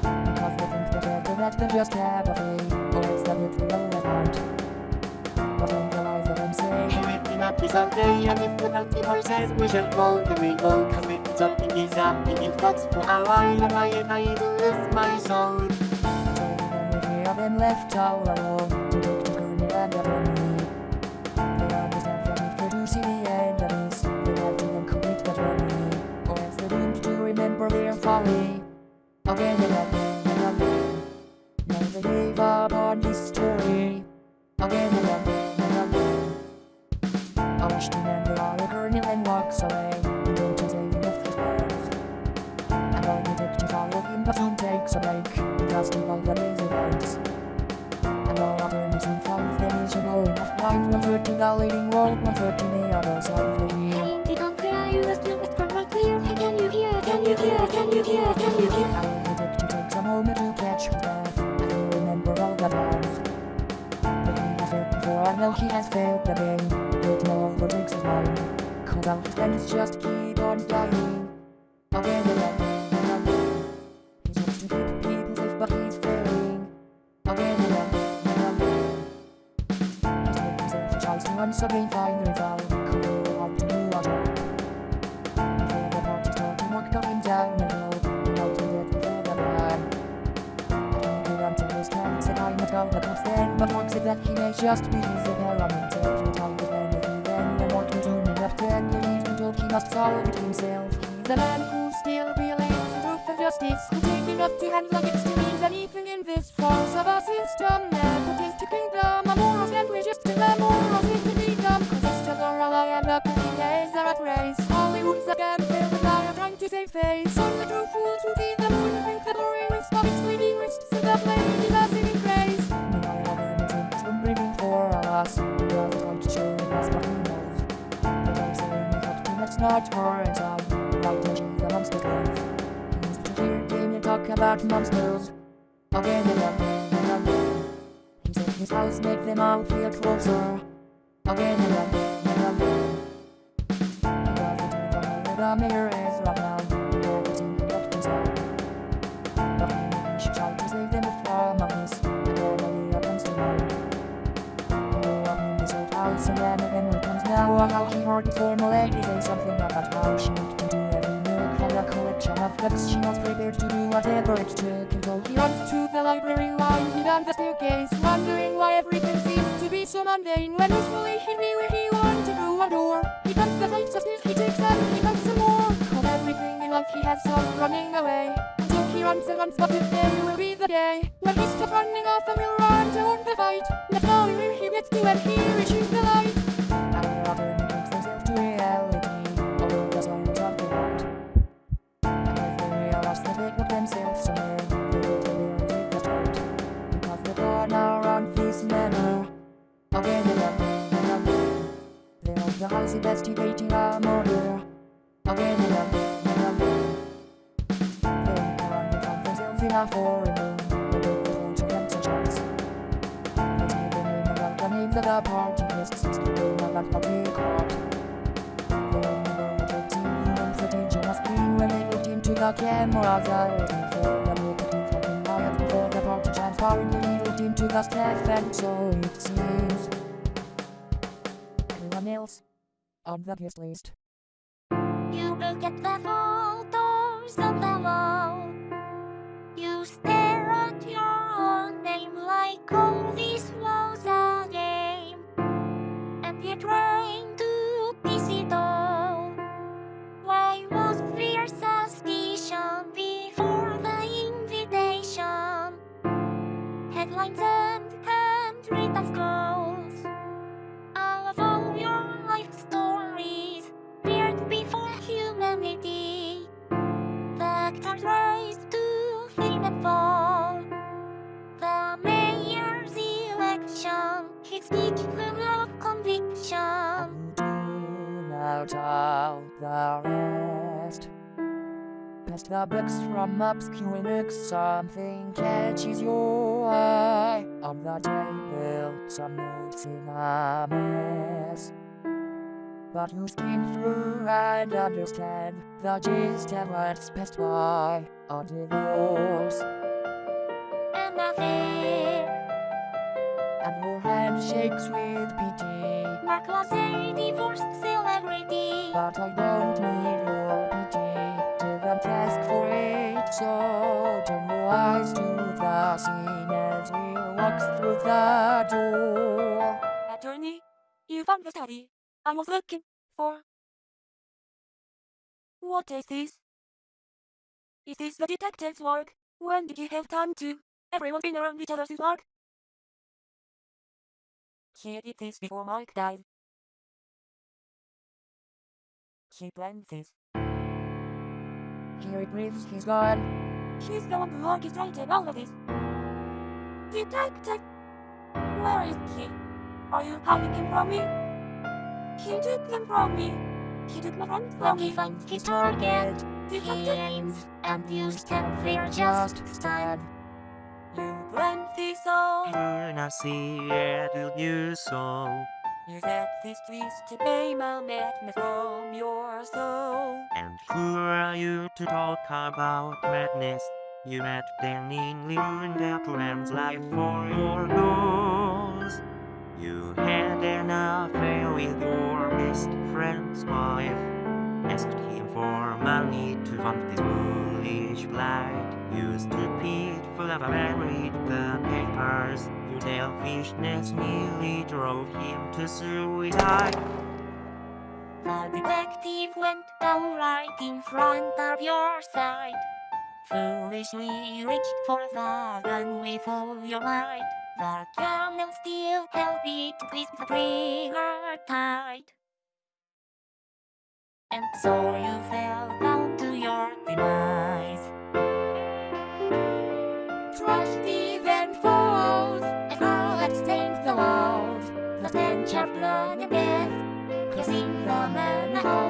Because they think they're better that they just have a way. Or it's that it's irrelevant. Not someday, and if the multiverse says we shall then we go. Cause it's something is happening in thoughts for a while, and I and I lose my soul. Have been left all alone to take the journey and never me. They if they do see the this, they have to complete the journey, or else they're doomed to remember their folly again and walks away. Don't you say enough to. And all the to follow him, but soon takes a break because of all the lazy birds. And all alternative finds the miserable enough line one foot in the leading world, one foot in the other side of the hill. Hey, don't cry, you must do it from my clear. Can you hear? Can you hear? Can you hear? Can you hear? I will take to takes a moment to catch his breath and remember all the times. But he has failed before, I know he has failed game. But no longer takes his mind. His friends just the staircase, wondering why everything seems to be so mundane. When usually he'd be where he wanted through a door. He comes the lights upstairs, he takes and he comes some more. Of everything in life he has some running away. So he runs and runs, but today will be the day when he stops running off and will run toward the fight. Not knowing where he gets to here he shoots the light. And rather he takes himself to reality, although there's always something right. And if they realize that they got themselves somewhere, again and again and again. They're on the house investigating a murder, again and again and again. They found themselves in a foreign room, they were going to some chance. They see the name about the names of the party lists, screaming about what they caught. They remember the team human footage on a screen when they looked into the cameras, waiting for the nicotine fucking riot before the party into the staff, and so it seems. Everyone else on the guest list. You look at the photos on the wall. You stare at your own name like all this was a game. And you're trying to piece it all. Why was fear suspicion and handwritten scrolls of all your life stories feared before humanity are raised to fame and fall. The mayor's election, his speech full of conviction. tune out all the rest. Past the books from obscure books, something catches your eye. On the table, some notes in a mess. But you skim through and understand the gist of what's passed by. A divorce, An affair, and your hand shakes with pity. Mark was a divorced celebrity. But I don't need turn your to the scene as we walk through the door. Attorney, you found the study I was looking for. What is this? Is this the detective's work? When did he have time to? Everyone's been around each other since Mark. He did this before Mark died. He planned this. Here he breathes, he's gone. He's the one who orchestrated all of this. Detective! Where is he? Are you hiding him from me? He took them from me. He took my friends When from he me. finds his target, he Detective! aims and you stand there just stand. You planned this all. Luna Seattle you saw. You set this twisted name a madness from your soul. And who are you to talk about madness? You met Danny ruined their plans life for your goals. You had an affair with your best friend's wife. Asked him for money to fund this foolish blight. You stupid forever read the papers. Your selfishness nearly drove him to suicide. The detective went down right in front of your sight. Foolishly reached for the gun with all your might. The gun still held it twist the trigger tight. And so you fell down to your demise. Of blood and death Kissing the manholes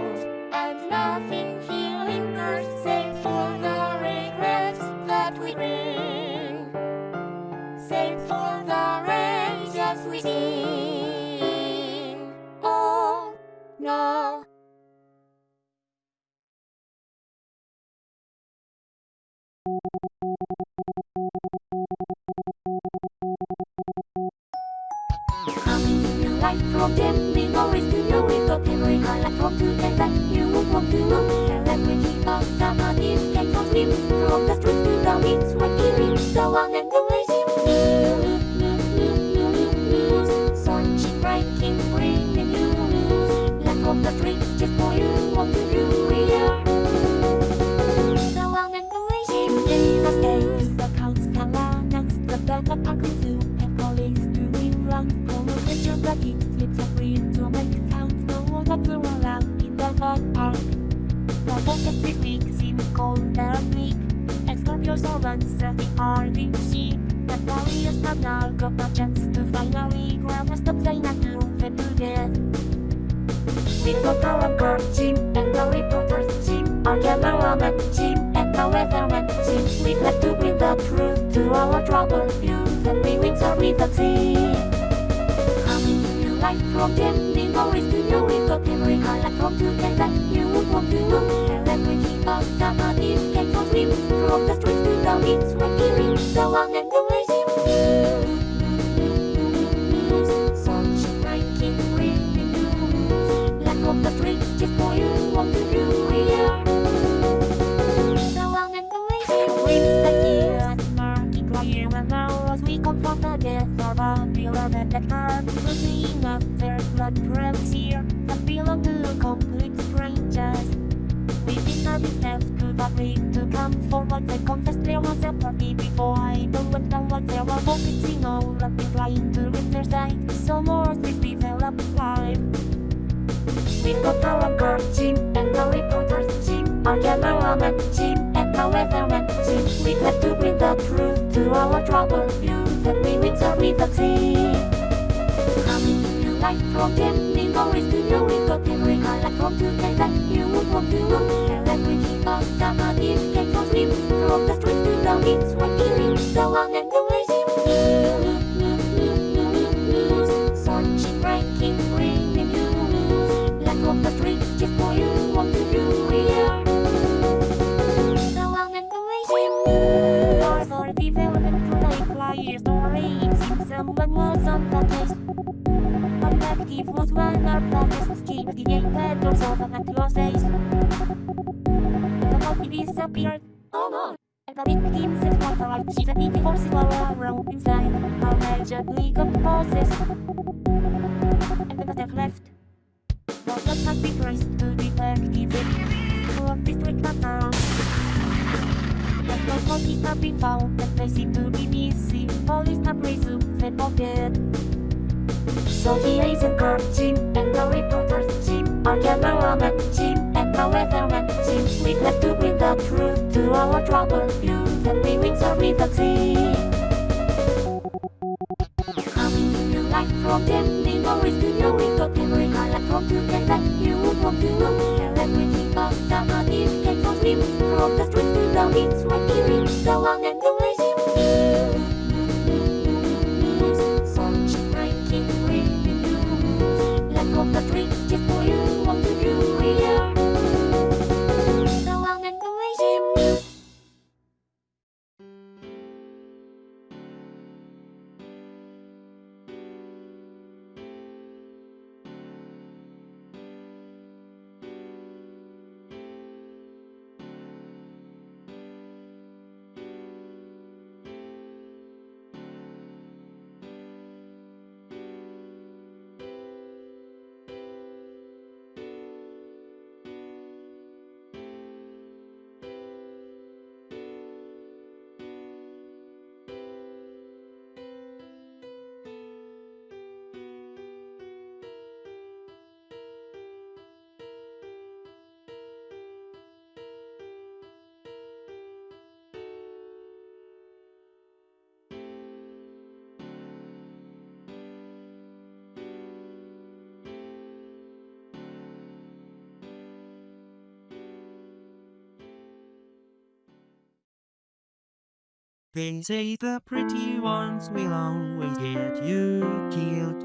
They say the pretty ones will always get you killed.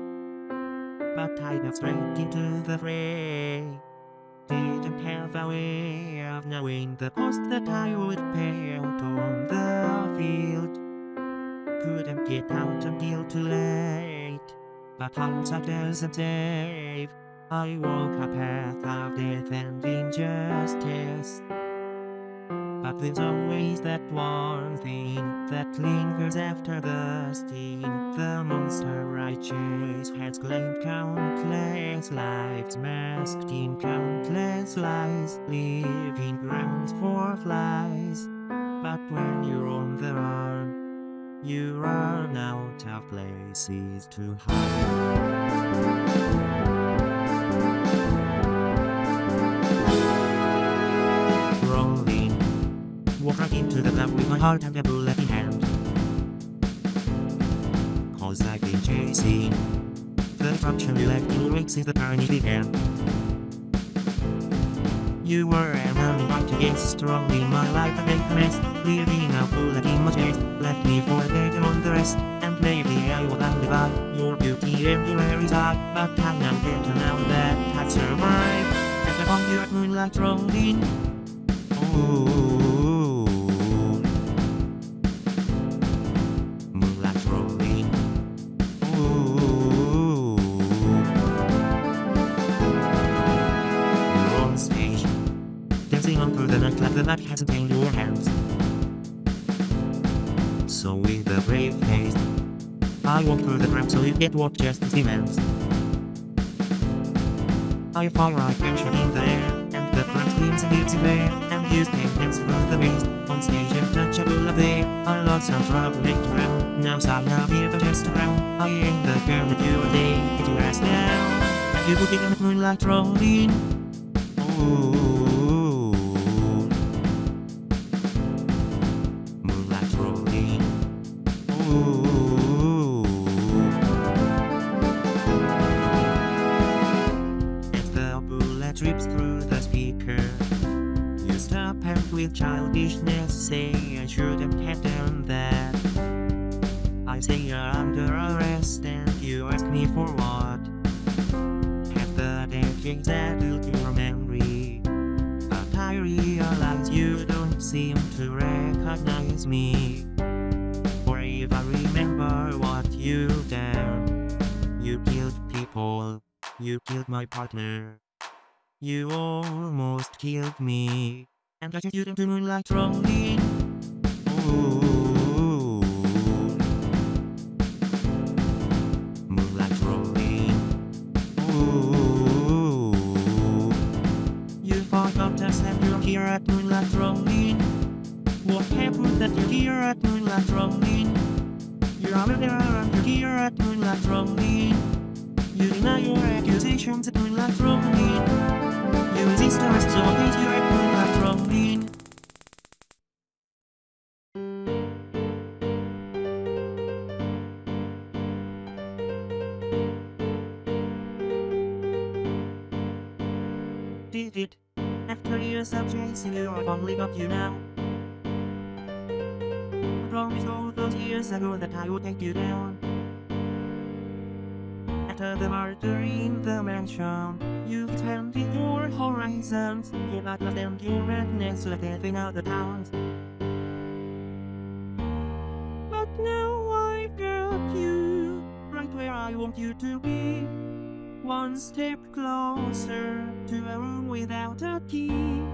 But I got straight into the fray. Didn't have a way of knowing the cost that I would pay out on the field. Couldn't get out until too late. But hindsight doesn't save. I walk a path of death and injustice. But there's always that one thing that lingers after the sting. The monster chase has claimed countless lives, masked in countless lies, leaving grounds for flies. But when you're on the run, you run out of places to hide. Into the club with my heart and a bullet in hand. Cause I've been chasing The function you left in the journey began You were an only right against strongly my life and commenced Leaving a bullet in my chest. Left me for dead among the rest And maybe I will by Your beauty everywhere is hot But I am better now that I've survived. And upon your moonlight rolling Ooh. The nightclub. Night hasn't tamed your hands. So with a brave face, I walk through the crowd so you get what justice demands. I fire I capture in the air, and the front and it's there, and use paintings from the waste On stage untouchable of they I lost some trouble around Now stop now be the test around I ain't the girl that you day Get your ass And you get on the moonlight rolling Ooh You almost killed me And I just you into moonlight rolling Ooh. Moonlight rolling Ooh. You forgot to send you're here at moonlight rolling What happened that you're here at moonlight rolling You're over there and you're here at moonlight rolling You deny your accusations at moonlight rolling Did it After years of chasing you I finally got you now I promised all those years ago that I would take you down After the murder in the mansion. You've expanded your horizons. Your bloodlust and your madness. Everything out the towns But now I've got you Right where I want you to be. One step closer to a room without a key.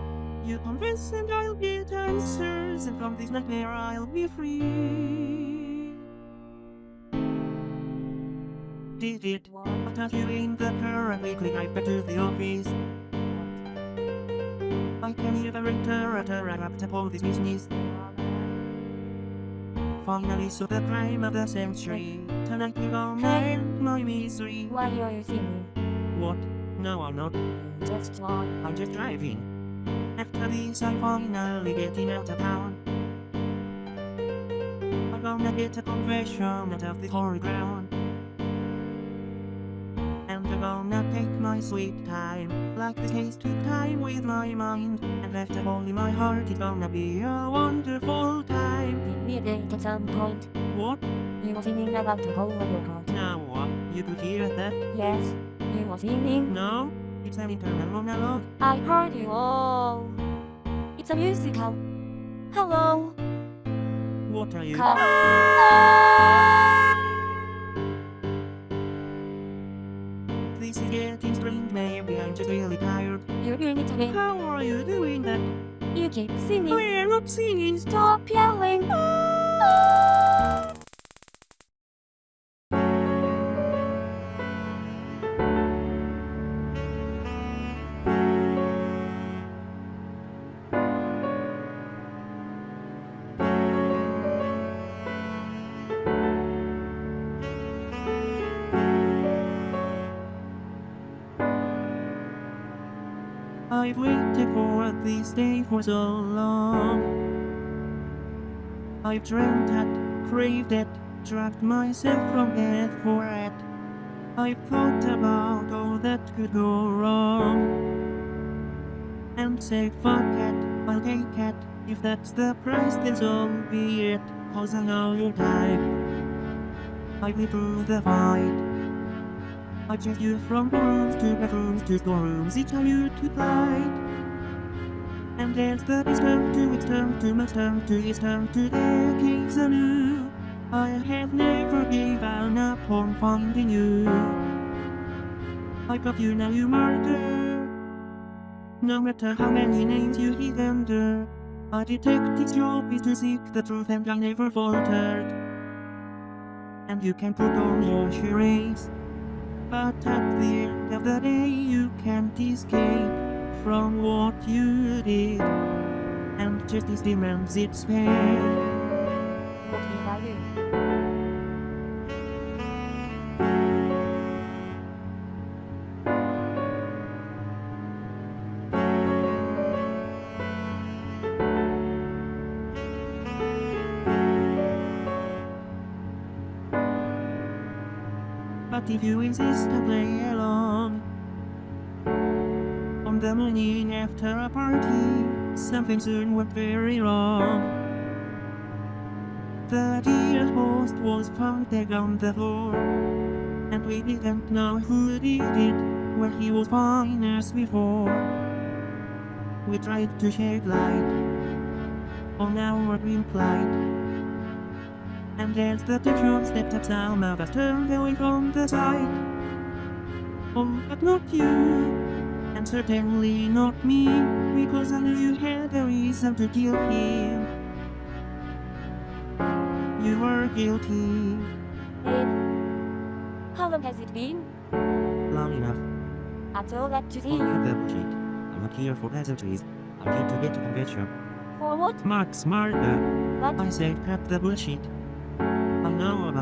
You confess and I'll get answers, and from this nightmare I'll be free. Did it? What are you in the quickly drive back to the office? I can hear the renter at a all this business. Finally saw the crime of the century. Tonight we're gonna end my misery. Why are you singing? What? No, I'm not. Just why? I'm just driving. After this, I'm finally getting out of town. I'm gonna get a confession out of the holy ground. My sweet time, like the case to time with my mind. And left a hole in my heart, it's gonna be a wonderful time. Did we date at some point? What? You were singing about the whole of your heart. Now what? You could hear that? Yes, you were singing. No? It's an internal monologue. I heard you all. It's a musical. Hello. What are you? Come. This is getting strange, maybe I'm just really tired. You're doing it again. How are you doing that? You keep singing. We're not singing. Stop yelling. Ah! I've waited for this day for so long. I've dreamt it, craved it, trapped myself from it for it. I've thought about all that could go wrong. And say fuck it, I'll take it. If that's the price, then so be it. Cause I know your type. I've been through the fight. I chased you from rooms to bedrooms to storerooms, each you to fight. And there's the it's turn to its turn to my turn to its turn to decades anew. I have never given up on finding you. I got you now you murder. No matter how many names you hid under, a detective's job is to seek the truth and I never faltered. And you can put on your charades. But at the end of the day you can't escape from what you did and justice demands its pay. If you insist to play along. On the morning after a party Something soon went very wrong. The dear host was found dead on the floor And we didn't know who did it Where he was fine as before. We tried to shed light On our grim plight and as the picture stepped up, some of us turned away from the sight. Oh, but not you, and certainly not me, because I knew you had a reason to kill him. You were guilty, It. How long has it been? long enough. I'm that glad to see Oh, you. the bullshit. I'm not here for pleasantries. I'm here to get to confession. For what? Mark Smarter. What? I said cut the bullshit.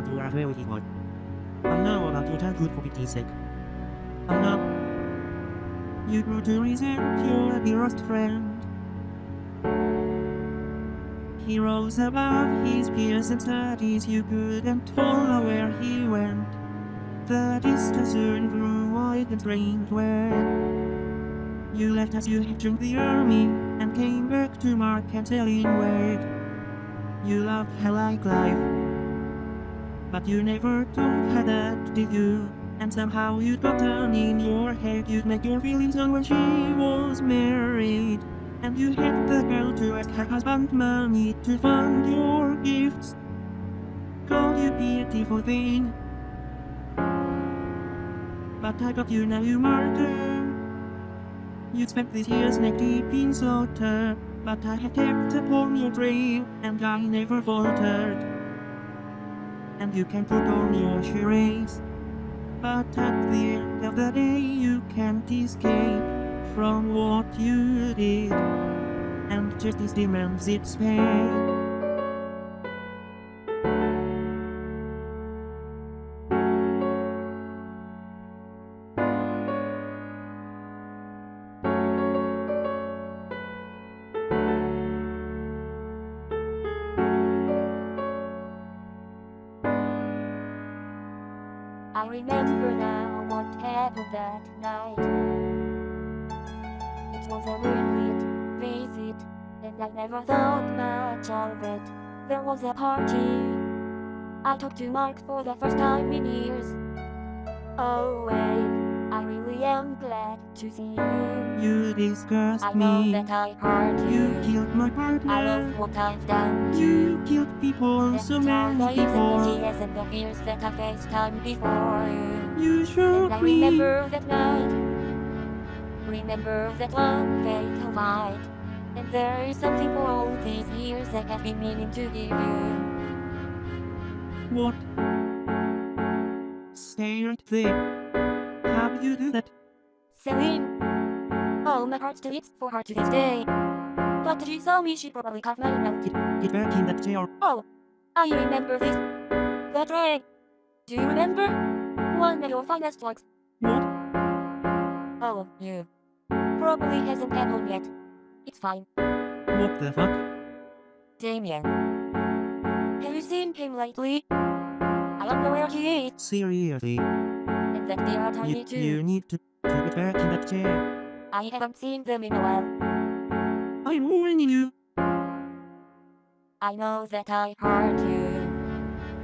Know about your very one. I know about your childhood for pity's sake. I know. You grew to resent your dearest friend. He rose above his peers and studies you couldn't follow where he went. The distance soon grew wide and strange when you left as you had joined the army and came back to Mark and Celine Wade. You loved her like life, but you never told her that, did you? And somehow you'd gotten in your head you'd make your feelings known when she was married. And you had the girl to ask her husband money to fund your gifts. Called you beautiful thing. But I got you now, you martyr. You spent these years neck deep in slaughter, but I have kept upon your trail, and I never faltered. And you can put on your charades, but at the end of the day you can't escape from what you did, and justice demands its pay. Remember now what happened that night. It was a moonlit visit, and I never thought much of it. There was a party. I talked to Mark for the first time in years. Oh wait, I really am glad to see you. You disgust I know me. that I hurt You you. killed my partner. I love what I've done to You killed people, so many the people. tears and the fears that I faced time before you. You And shook I remember that night. Remember that one fatal night. And there is something for all these years that I've been meaning to give you. What? Stay right there. How you do that? Celine. Oh, my heart still beats for her to this day. But she saw me, she probably cut my mouth. Get back in that chair. Oh, I remember this. That ray. Do you remember? One of your finest works. What? Oh, you. Probably hasn't happened yet. It's fine. What the fuck? Damien. Have you seen him lately? I don't know where he is, Seriously. and that they are tiny You, too. you need to, to get back in that chair. I haven't seen them in a while. I'm warning you. I know that I hurt you.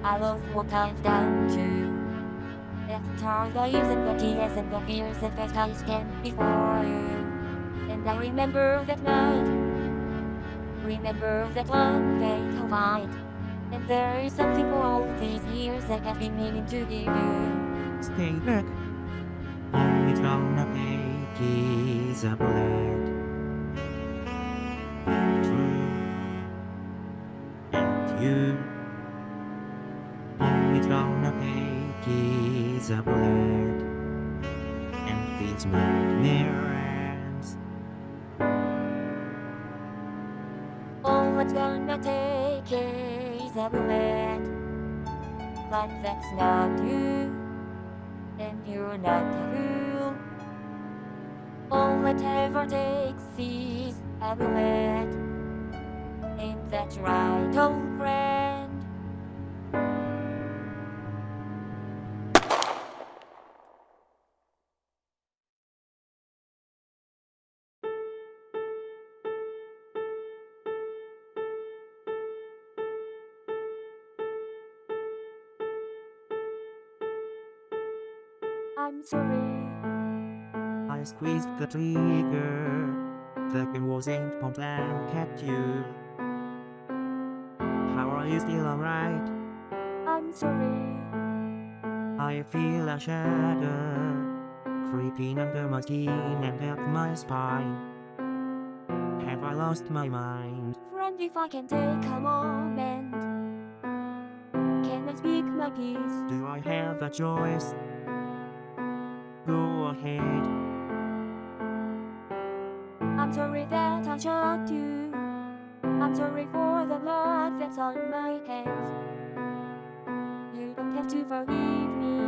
I love what I've done too. After the years and the tears and the fears that first I stand before you. And I remember that night. Remember that one fatal night. And there is something for all these years that I've been meaning to give you. Stay back. It's oh, gonna take is a bullet. And true. And you. It's gonna take is a bullet. And these nightmares. it's gonna take a bullet. But that's not you, and you're not a fool. All it ever takes is a bullet. Ain't that right, old friend? I'm sorry. I squeezed the trigger. The gun was aimed point blank at you. How are you still alright? I'm sorry. I feel a shadow creeping under my skin and up my spine. Have I lost my mind? Friend, if I can take a moment, can I speak my piece? Do I have a choice? Go ahead. I'm sorry that I shot you. I'm sorry for the blood that's on my hands. You don't have to forgive me.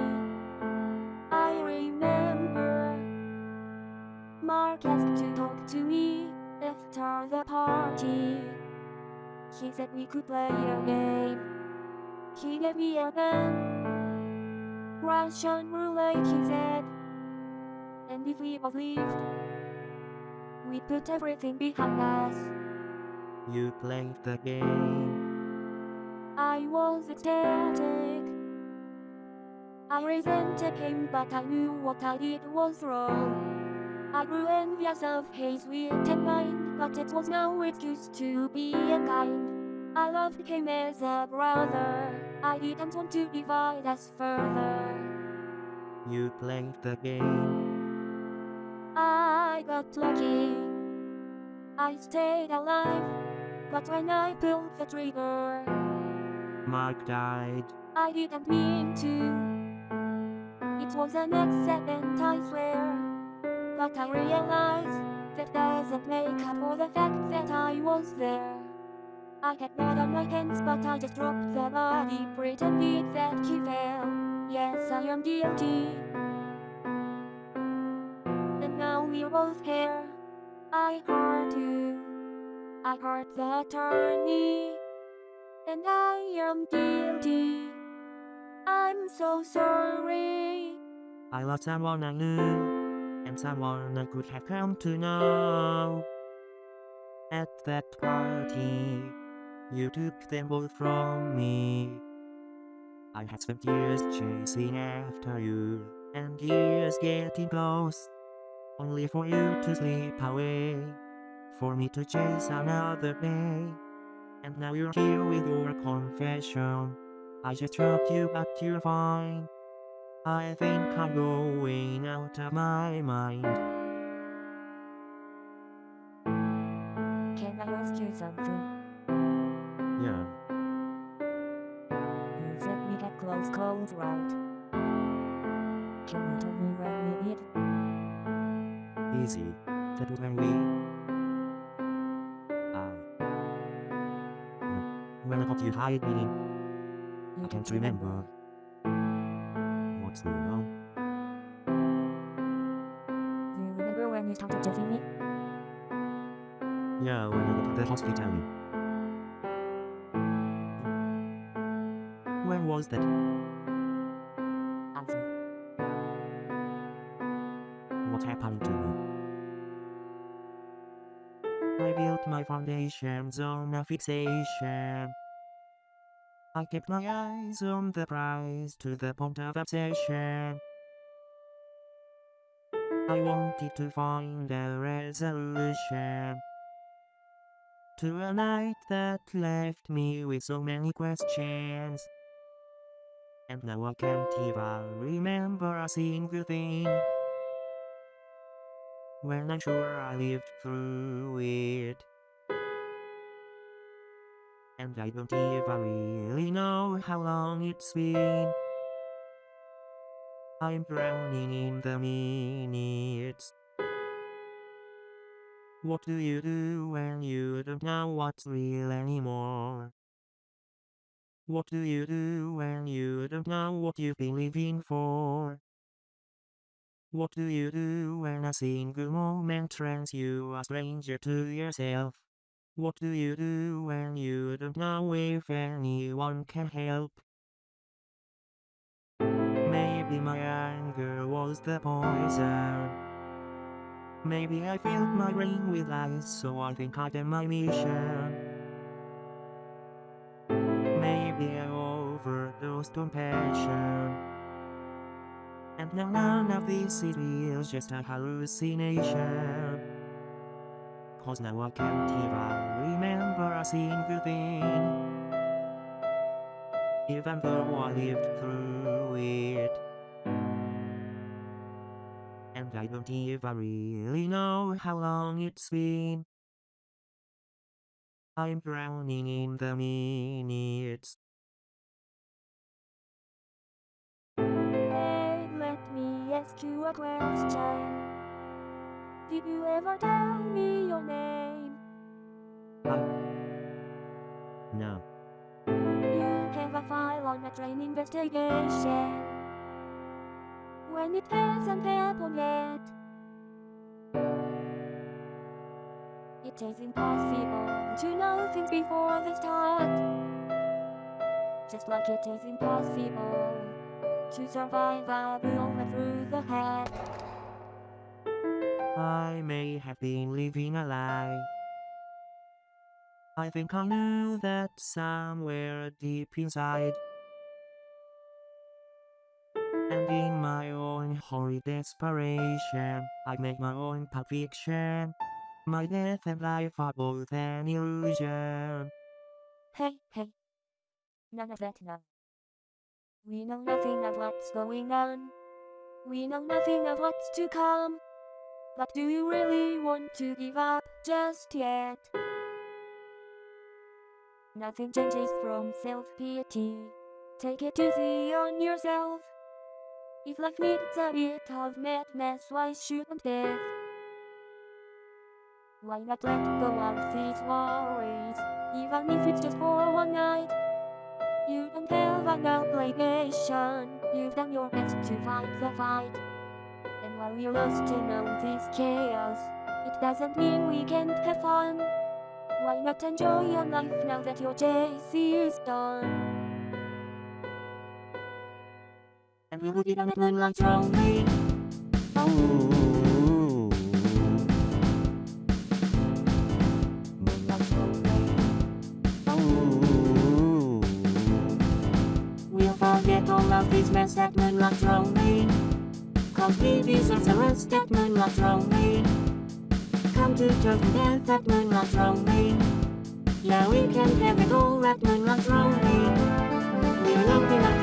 I remember Mark asked to talk to me after the party. He said we could play a game. He gave me a gun. Russian roulette, he said. And if we both lived, we put everything behind us. You played the game. I was ecstatic. I resented him, but I knew what I did was wrong. I grew envious of his wit and mind, but it was no excuse to be unkind. I loved him as a brother. I didn't want to divide us further. You played the game. I got lucky. I stayed alive, but when I pulled the trigger, Mark died. I didn't mean to. It was an accident, I swear. But I realized that doesn't make up for the fact that I was there. I had blood on my hands, but I just dropped the body, pretended that he fell. Yes, I am guilty. Both here. I hurt you. I hurt the attorney. And I am guilty. I'm so sorry. I lost someone I knew, and someone I could have come to know. At that party, you took them both from me. I had spent years chasing after you, and years getting close, only for you to slip away, for me to chase another day. And now you're here with your confession. I just dropped you, but you're fine. I think I'm going out of my mind. Can I ask you something? Yeah, You said we had close calls, right? Can you easy. That was when we. Uh, when I got you hired You I can't remember. What's going on? Do you remember when you started chasing me? Yeah, when I got to the hospital. When was that? My foundations on a fixation. I kept my eyes on the prize to the point of obsession. I wanted to find a resolution to a night that left me with so many questions. And now I can't even remember a single thing. When I'm sure I lived through it. And I don't even really know how long it's been. I'm drowning in the minutes. What do you do when you don't know what's real anymore? What do you do when you don't know what you've been living for? What do you do when a single moment turns you a stranger to yourself? What do you do when you don't know if anyone can help? Maybe my anger was the poison. Maybe I filled my brain with lies, so I think I did my mission. Maybe I overdosed on passion. And now none of this is real, just a hallucination. Cause now I can't even remember a single thing. Even though I lived through it. And I don't even really know how long it's been. I'm drowning in the minutes. Hey, let me ask you a question. Did you ever tell me your name? Ah. No. You have a file on a train investigation. When it hasn't happened yet. It is impossible to know things before they start. Just like it is impossible to survive a bullet through the head. I may have been living a lie. I think I knew that somewhere deep inside. And in my own horrid desperation, I make my own pulp fiction. My death and life are both an illusion. Hey, hey. None of that now. We know nothing of what's going on. We know nothing of what's to come. But do you really want to give up just yet? Nothing changes from self-pity. Take it easy on yourself. If life needs a bit of madness, why shouldn't death? Why not let go of these worries, even if it's just for one night? You don't have an obligation, you've done your best to fight the fight. And while we're lost in all this chaos, it doesn't mean we can't have fun. Why not enjoy your life now that your chase is done? And we will be on a moonlight rolling. Oh. Moonlight rolling. Oh. We'll forget all of this mess at moonlight rolling. Cause we deserve the rest at moonlight rolling. Come to terms with death at moonlight rolling. Yeah, we can have it all at moonlight rolling. We're lonely like this day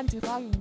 man to find. Who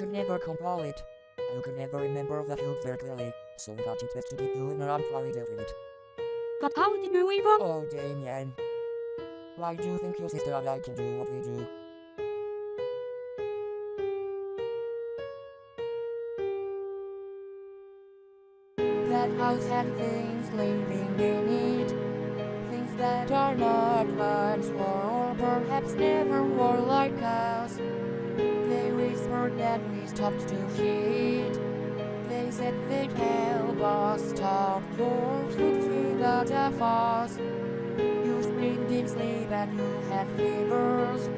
could never control it. You could never remember the truth very clearly. So we thought it best to be doing around probably did it. But how did you even? Oh, Damien. Why do you think your sister and I can do what we do? That house had things living in it. Things that are not once were, or perhaps never were like us. That we stopped to feed. They said they'd help us stop your food without a. You screamed in sleep and you had fevers.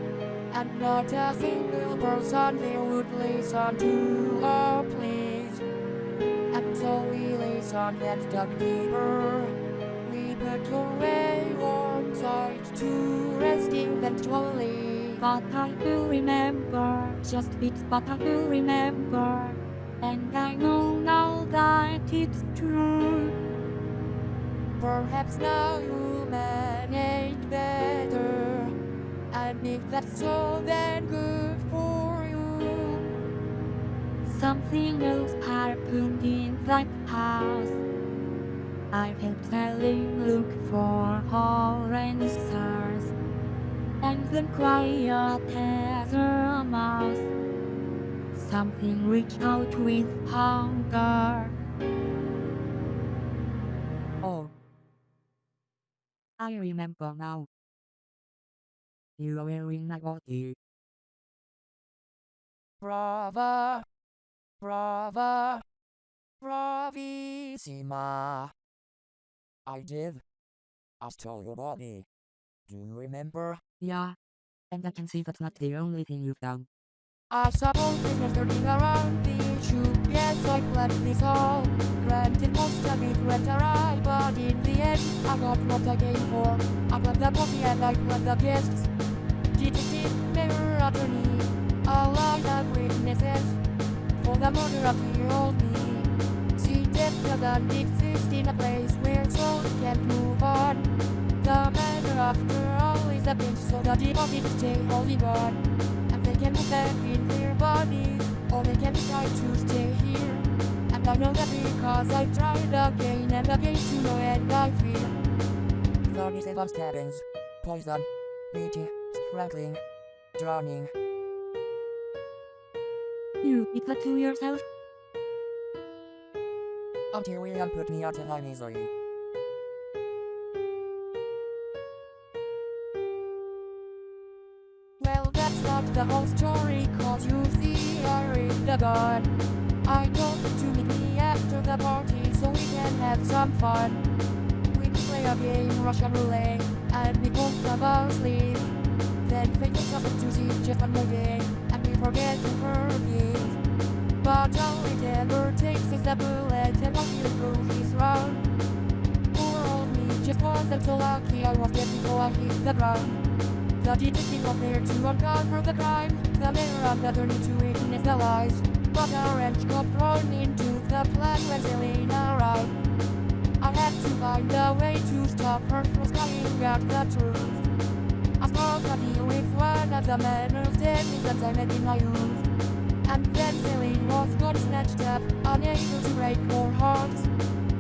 And not a single person there would listen to our pleas. And so we listened and dug deeper. We put away warm sight to rest eventually. But I do remember, just bits, but I do remember. And I know now that it's true. Perhaps now you manage better. And if that's so, then good for you. Something else happened in that house. I kept telling look for orange stars and then quiet as a mouse. Something reached out with hunger. Oh, I remember now. You are wearing my body. Brava, brava, bravissima. I did. I stole your body. Do you remember? Yeah. And I can see that's not the only thing you've done. I suppose we're turning around the issue. Yes, I planned this all. Granted, most of it went awry, but in the end, I got what I came for. I planned the party and I planned the guests. Detective, mayor, attorney, a line of witnesses for the murder of the old me. See, death doesn't exist in a place where souls can't move on. The matter after all is a pinch, so the deposit stay holding on. Can move back in their bodies, or they can try to stay here. And I know that because I've tried again and again to know and I fear. 37 stabbings. Poison. Beating. Strangling. Drowning. You did that to yourself? Until William put me out of my misery. The whole story, cause you see, I read the gun. I told him to meet me after the party so we can have some fun. We play a game, Russian roulette, and we both of us leave. Then fate takes us to one more game, and we forget to forgive. But all it ever takes is a bullet, and one will prove he's wrong. Poor old me just wasn't so lucky, I was dead before I hit the ground. The detective was to uncover the crime. The mayor of the attorney to witness the lies. But a wrench got thrown into the plan when Selena arrived. I had to find a way to stop her from spying out the truth. I spoke a deal with one of the men whose dead I met in my youth. And then Celine was got snatched up, unable to break more hearts.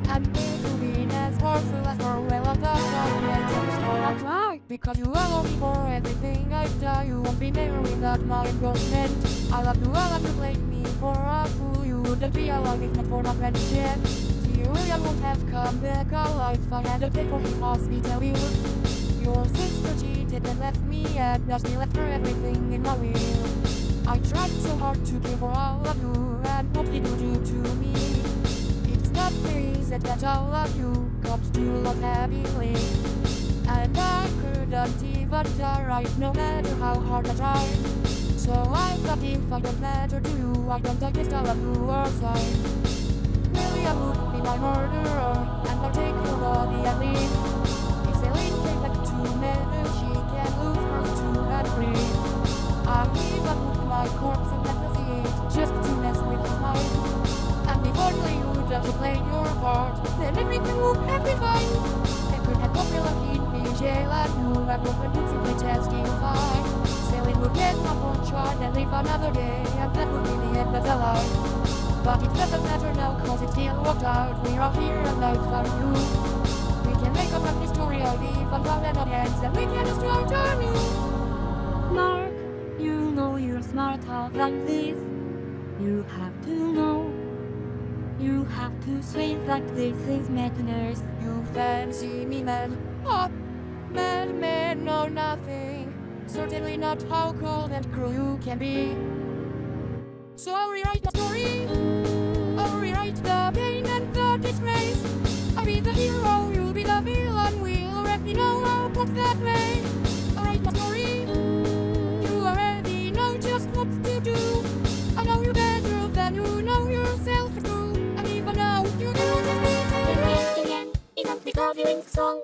And Bill being as powerful as her, well, I thought. Because you allow me for everything I've done, you won't be there without my endorsement. I love you, I love you, blame me for a fool. You wouldn't be alive if not for my friendship. Dear William would have come back alive if I had to pay for his hospital bills. Your sister cheated and left me and now she left her everything in my will. I tried so hard to give all of you and what did you do to me? It's not very easy that all of you got to love happily. And I couldn't even try no matter how hard I try. So I thought if I don't matter to you, I don't guess all of you are sorry. Maybe I would be my murderer and I'll take your body and leave. If Celine came back to me, she can lose her too and breathe. I give up my corpse and negotiate just to mess with his mind. And if only you would have played your part, then everything would been fine. They could have in me, jail you would have simply testify. Celine would get my phone charge and leave another day, and that would be the end of the line. But it doesn't matter now cause it still worked out We are here and now for you We can make up a story of even fun and audience And we can start anew Mark, you know you're smarter than this. You have to know. You have to say that this is madness. You fancy me man Oh, men know nothing. Certainly not how cold and cruel you can be? So I'll rewrite the story. I'll rewrite the pain and the disgrace. I'll be the hero, you'll be the villain. We'll already know how put that way. I'll write my story. You already know just what to do. I know you better than you know yourself too And even now you know the Damien, isn't because you in the song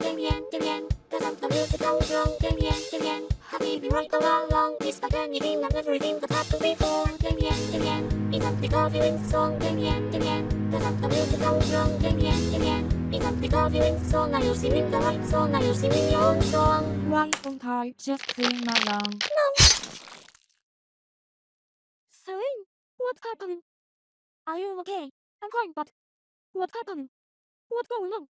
the music go wrong Damien, Damien Have you been right all along Despite anything and everything that happened before Damien, Damien Isn't because you the song Damien, Damien Doesn't the music go wrong Damien, Damien Isn't because you the song Are you singing the right song? Are you singing your own song? Right on time, just sing along. Celine, what's happening? Are you okay? I'm fine, but what's happening? What's going on?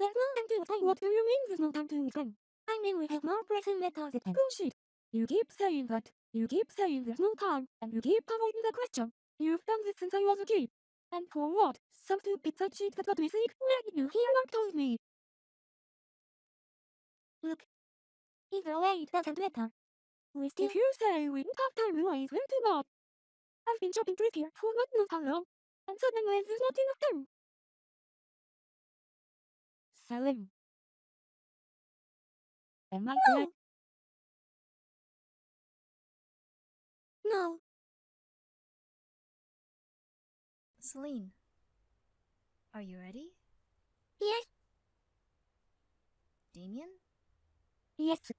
There's no time to explain. What do you mean there's no time to explain? I mean we have more pressing matters at hand. Bullshit. You keep saying that. You keep saying there's no time, and you keep avoiding the question. You've done this since I was a kid. And for what? Some stupid side shit that got me sick? Where did you hear what told me? Look. Either way, it doesn't matter. We still If you say we don't have time, why is way too bad? I've been shopping trip here for God knows how long, and suddenly there's not enough time. Celine. Am I No. correct? No. Celine, are you ready? Yes. Damien? Yes.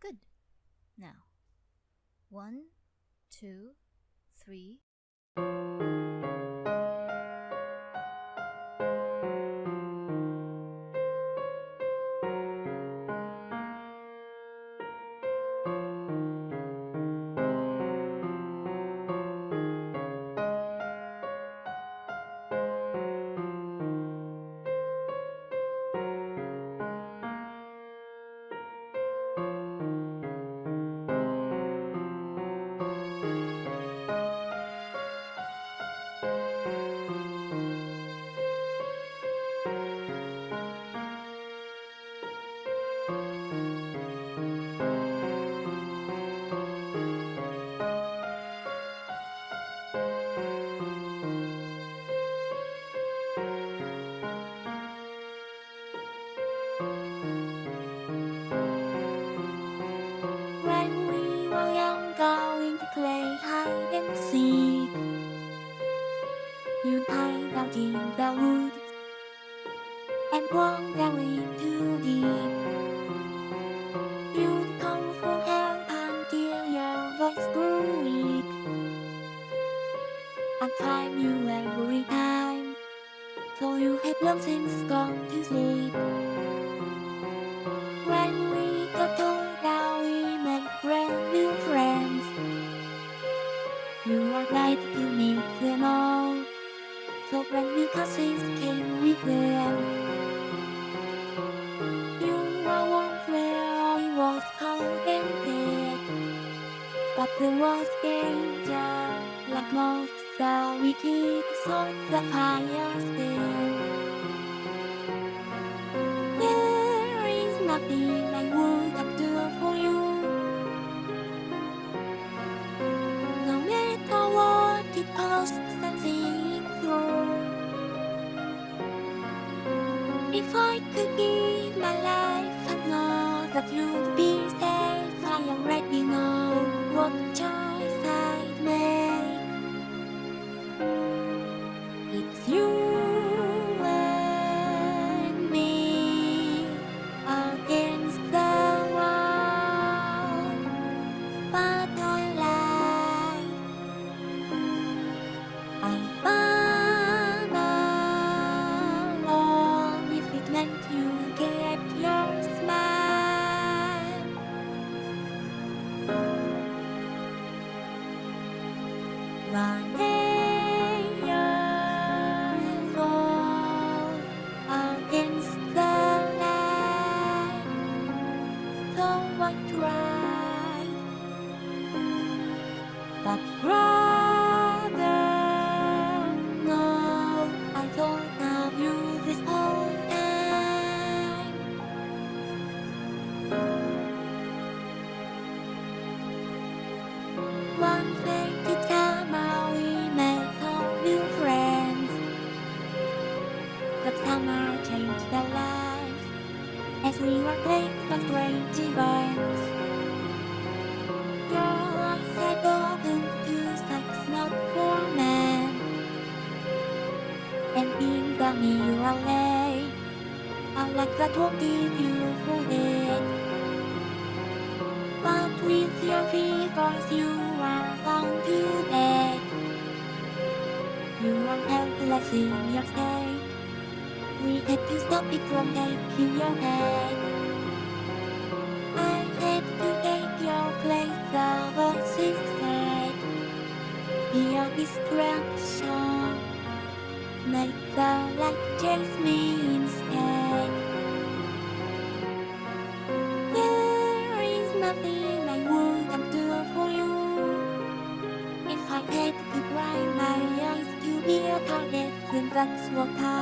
Good. Now, one, two, three. Stop it from taking your head. I had to take your place, the voices said Be a distraction Make the light chase me instead. There is nothing I wouldn't do for you. If I had to blind my eyes to be a target Then that's what I'll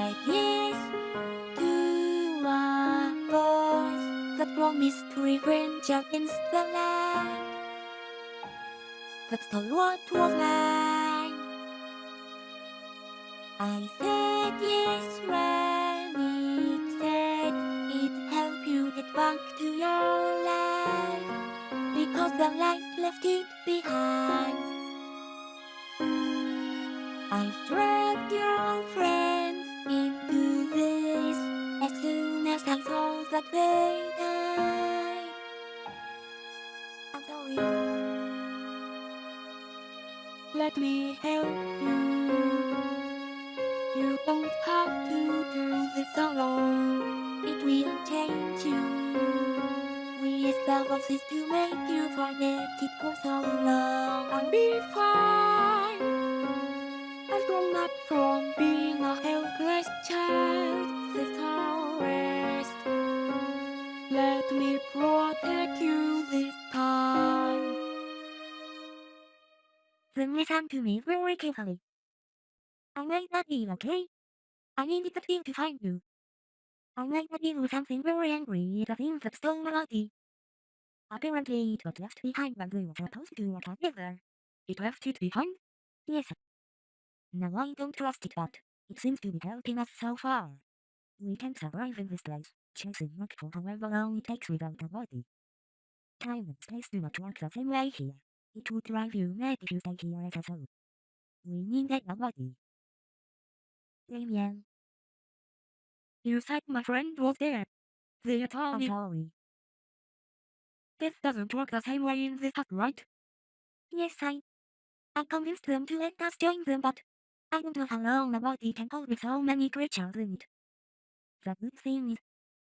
I said yes to a voice that promised revenge against the light. That stole what was mine. I said yes when it said it'd help you get back to your life because the light left it behind. Soon as I saw that they died. I'm sorry. Let me help you. You don't have to do this alone. It will change you. We as to make you forget it for so long. I'll be fine. I've grown up from being a helpless child. This all. Me protect you this time. Then listen to me very carefully. I might not be okay. I the thing to find you. I might not do something very angry, the thing that stole my body. Apparently it was left behind when we were supposed to work together. It left it behind? Yes. Now I don't trust it but it seems to be helping us so far. We can survive in this place, chasing work for however long it takes without a body. Time and space do not work the same way here. It would drive you mad if you stay here as a soul. We need a body. Damien, You said my friend was there. The I'm attorney. sorry. This doesn't work the same way in this hut, right? Yes, I. I convinced them to let us join them, but I don't know how long a body can hold with so many creatures in it. The good thing is,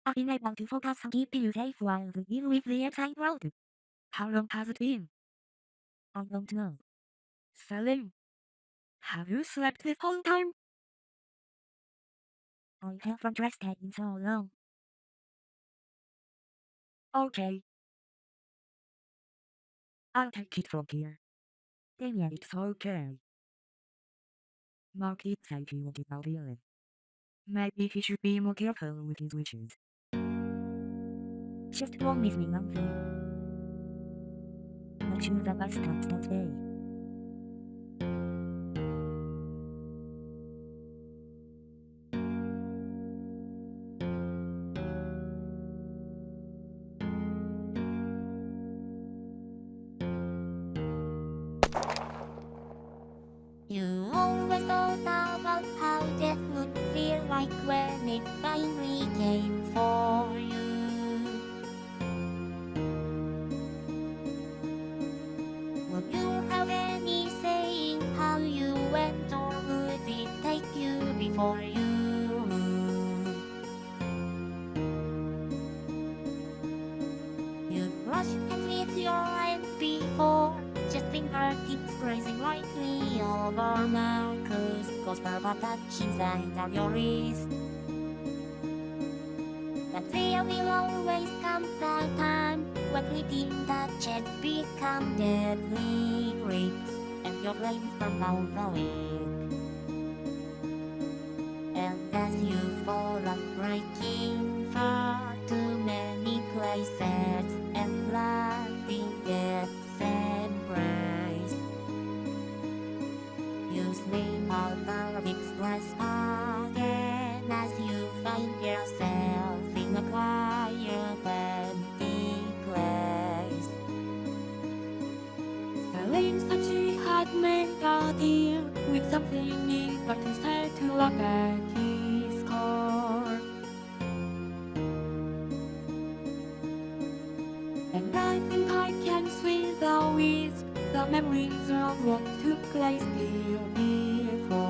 I've been able to focus on keeping you safe while we deal with the outside world. How long has it been? I don't know. Celine. Have you slept this whole time? I haven't rested in so long. Okay. I'll take it from here. Damien, It's okay. Mark it said he wanted out healing. Maybe he should be more careful with his wishes. Just promise me one thing. Not you the bastards that day. You always thought about how death would feel like when it finally Sides of your wrist. That fear will always come the time when fleeting touches become deadly grips, and your flames burn out the wick. And as you fall up breaking something new, but instead to look at his score. And I think I can see the wisp, the memories of what took place here before.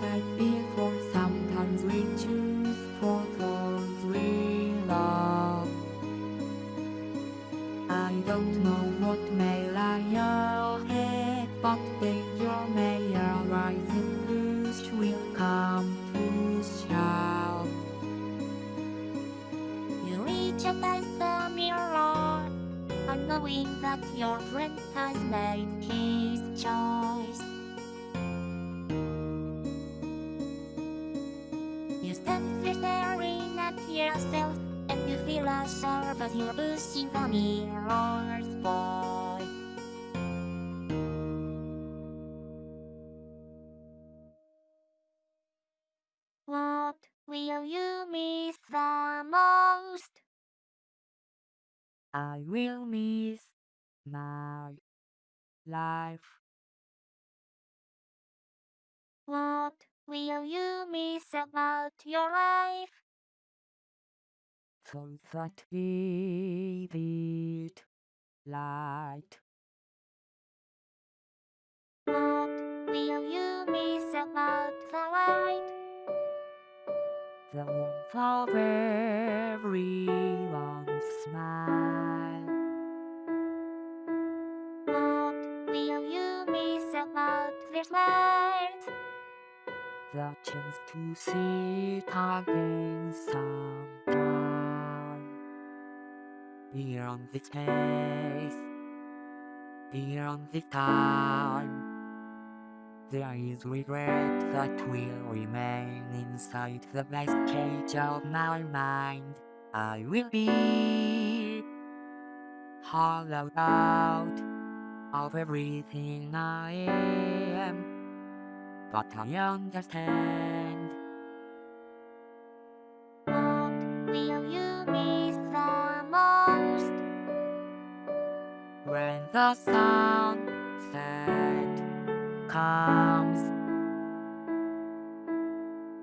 That before Sometimes we choose for those we love. I don't know what may lie ahead But danger may arise if push will come to shove You as the mirror Unknowing that your friend has made his choice yourself And you feel as sharp as you're pushing the mirror's voice What will you miss the most? I will miss my life What will you miss about your life? So that vivid light What will you miss about the light? The warmth of everyone's smile What will you miss about their smiles? The chance to see it again sometime Beyond this space Beyond this time There is regret that will remain inside the best cage of my mind. I will be hollowed out of everything I am but I understand when the sunset comes.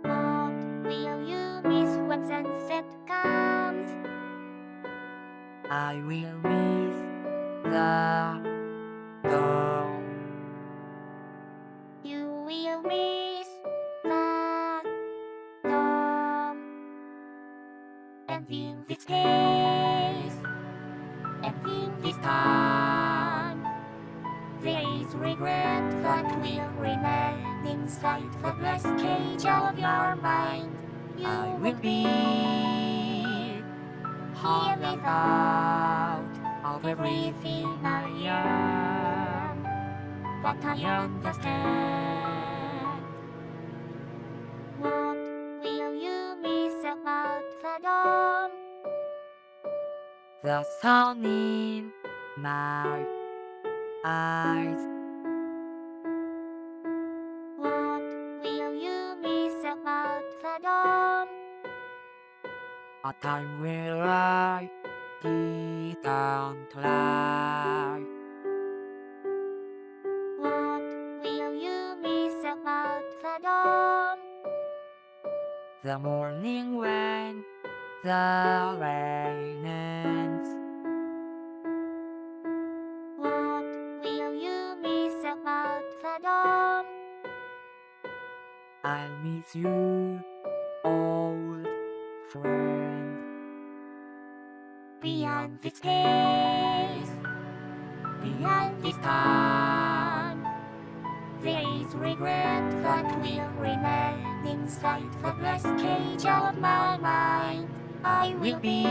What will you miss when sunset comes? I will miss the dawn. Regret that will remain inside the glass cage of your mind. You I will be hear me out of everything I am, but I understand. What will you miss about the dawn? the sun in my eyes. A time where I didn't lie. What will you miss about the dawn? The morning when the rain ends. What will you miss about the dawn? I'll miss you, old friend. Beyond this place, beyond this time, there is regret that will remain inside the glass cage of my mind. I will be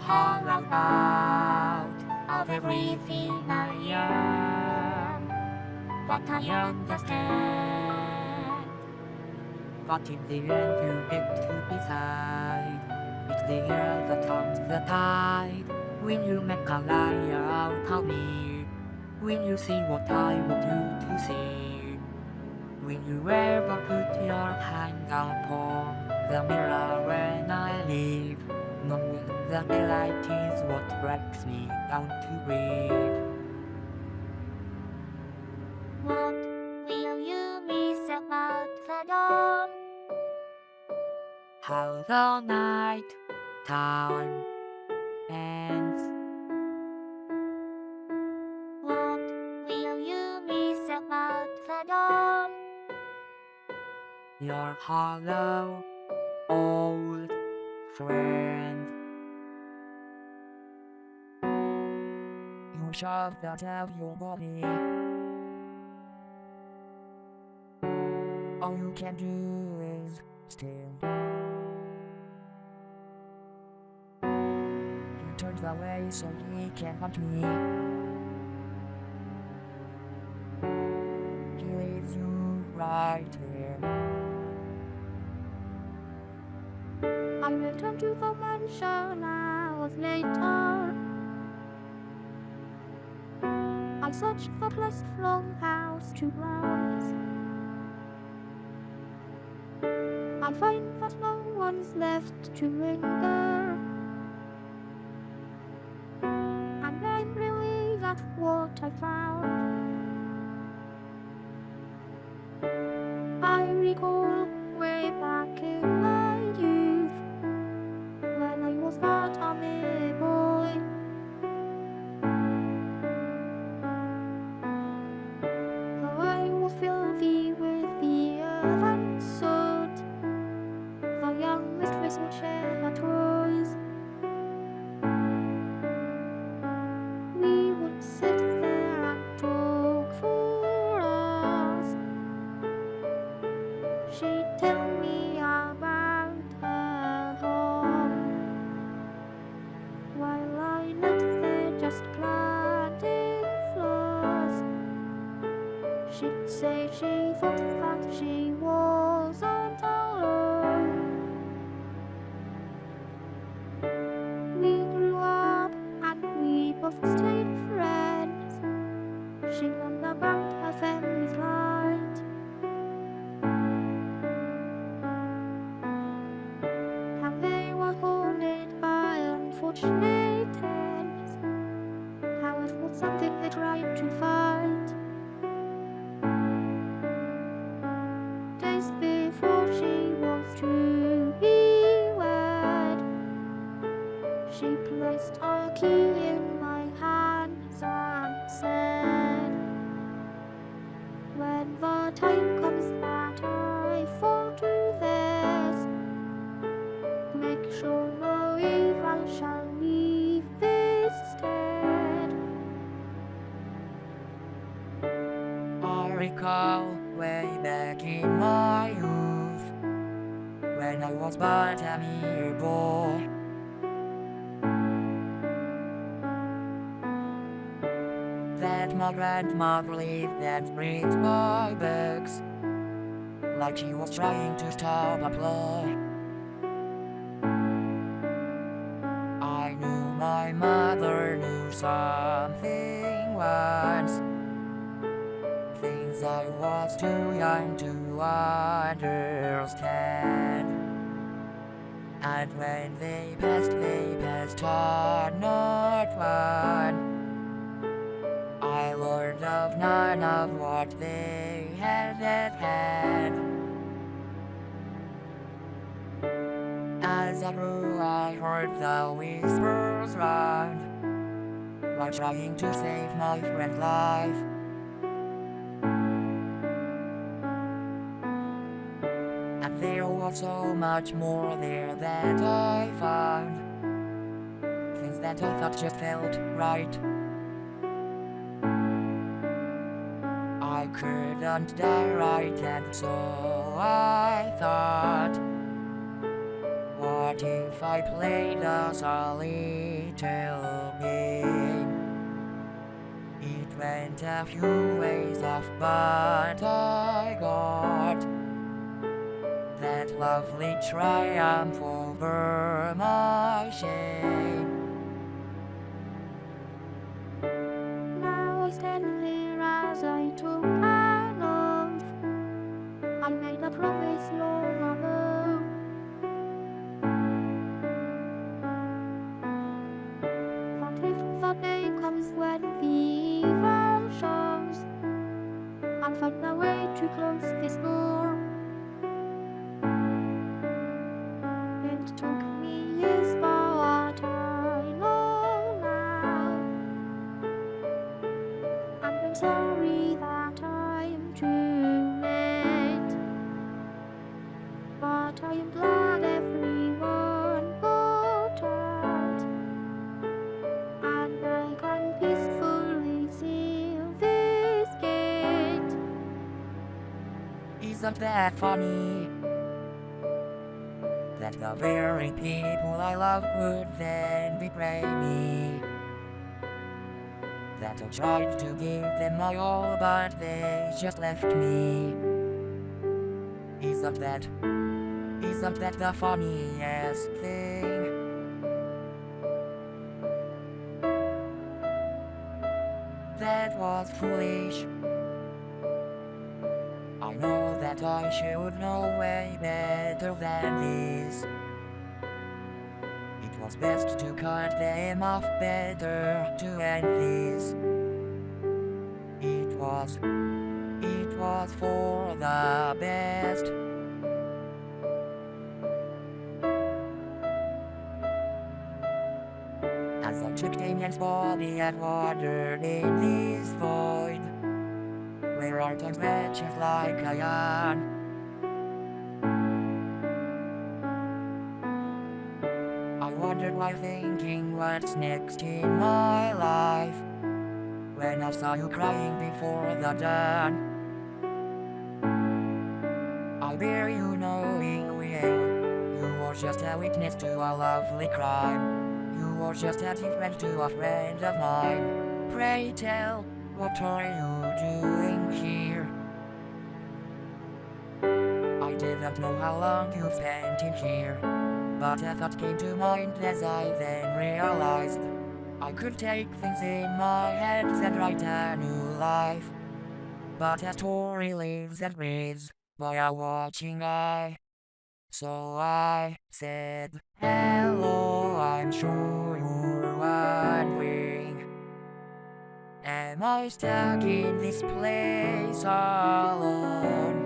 hollowed out of everything I am, but I understand. But in the end you get to decide It's the air that turns the tide When you make a liar out of me? When you see what I want you to see? When you ever put your hand upon the mirror when I leave? Knowing the light is what breaks me down to breathe How the night time ends What will you miss about the dawn? Your hollow old friend You shoved out of your body. All you can do is stare. Turns away so he can hunt me. He leaves you right here. I returned to the mansion hours later. I searched the place from house to grounds. I find that no one's left to linger. Lived and breathed my books like she was trying to stop a play. Heard the whispers round, while trying to save my friend's life. And there was so much more there that I found, things that I thought just felt right. I couldn't die right, and so I thought. What if I played us a little game? It went a few ways off, but I got that lovely triumph over my shame. Now I stand here as I took an oath. I made a promise long Find a way to close this door. Isn't that funny? That the very people I love would then betray me. That I tried to give them my all, but they just left me. Isn't that, isn't that the funniest It was best to cut them off better to end these. It was, it was for the best. As I took Damien's body and wandered in this void where our met just like a yarn. I thinking what's next in my life when I saw you crying before the dawn. I bear you no ill will. You were just a witness to a lovely crime. You were just a friend to a friend of mine. Pray tell, what are you doing here? I didn't know how long you've spent in here, but a thought came to mind as I then realized I could take things in my hands and write a new life. But a story lives and breathes by a watching eye. So I said, Hello, I'm sure you're wondering. Am I stuck in this place alone?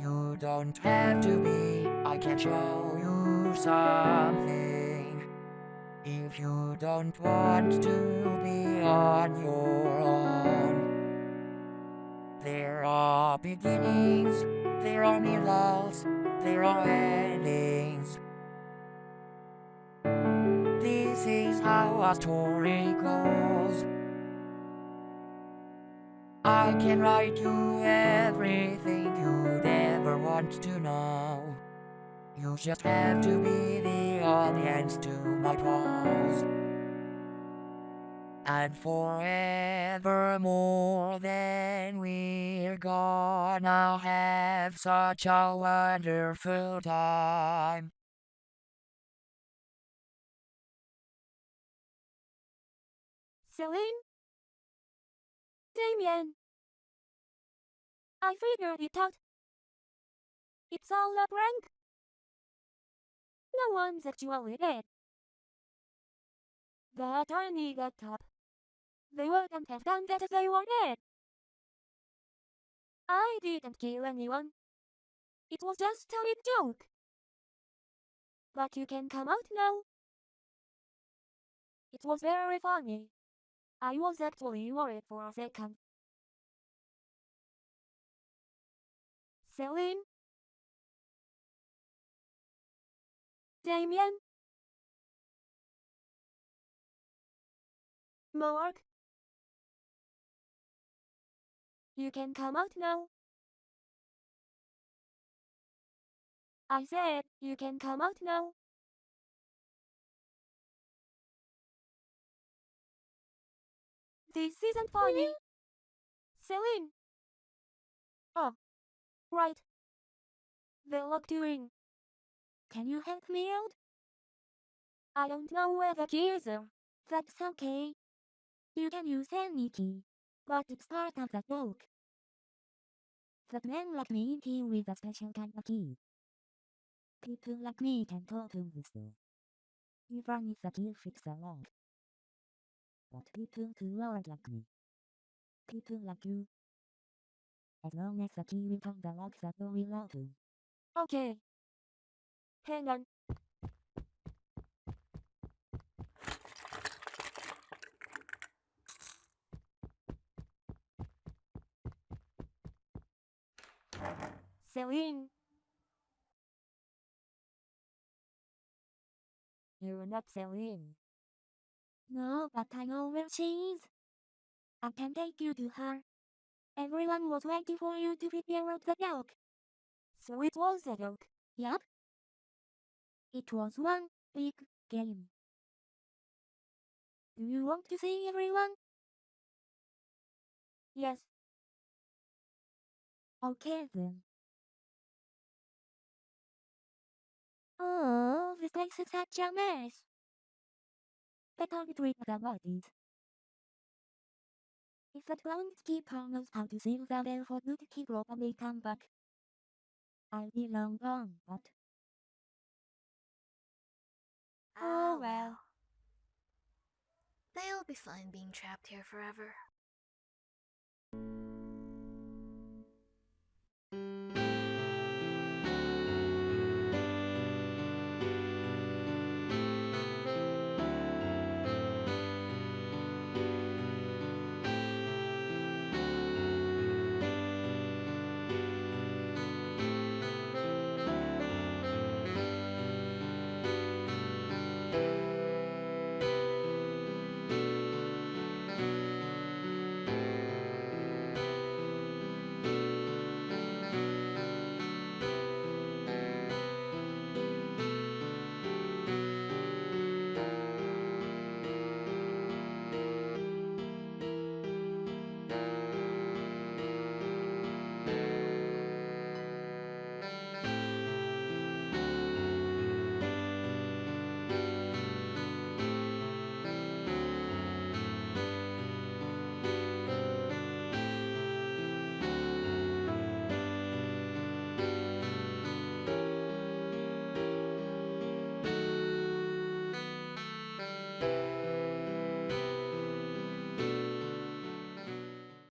You don't have to be, I can show you something. If you don't want to be on your own. There are beginnings, there are middles, there are endings. This is how a story goes. I can write you everything you'd ever want to know. You just have to be the audience to my prose. And forever more than we're gonna have such a wonderful time. Celine? Damien? I figured it out. It's all a prank. No one's that you actually dead. The attorney got up. They wouldn't have done that if they were dead. I didn't kill anyone. It was just a big joke. But you can come out now. It was very funny. I was actually worried for a second. Celine? Damien? Mark? You can come out now. I said you can come out now. This isn't funny. Celine. Oh, right. They locked you in. Can you help me out? I don't know where the keys are. That's okay. You can use any key, but it's part of the joke. That man like me came with a special kind of key. People like me can talk to this door. Even if the key fits the lock. But people who aren't like me. People like you. As long as the key will turn the lock, the door will open. Okay. Hang on. Celine. You're not Celine. No, but I know where she is. I can take you to her. Everyone was waiting for you to figure out the joke. So it was a joke. Yup. It was one big game. Do you want to see everyone? Yes. Okay then. Oh, this place is such a mess. Better of the bodies. If the groundskeeper knows how to seal the bell for good, he probably come back. I'll be long gone, but... Oh, oh well. They'll be fine being trapped here forever.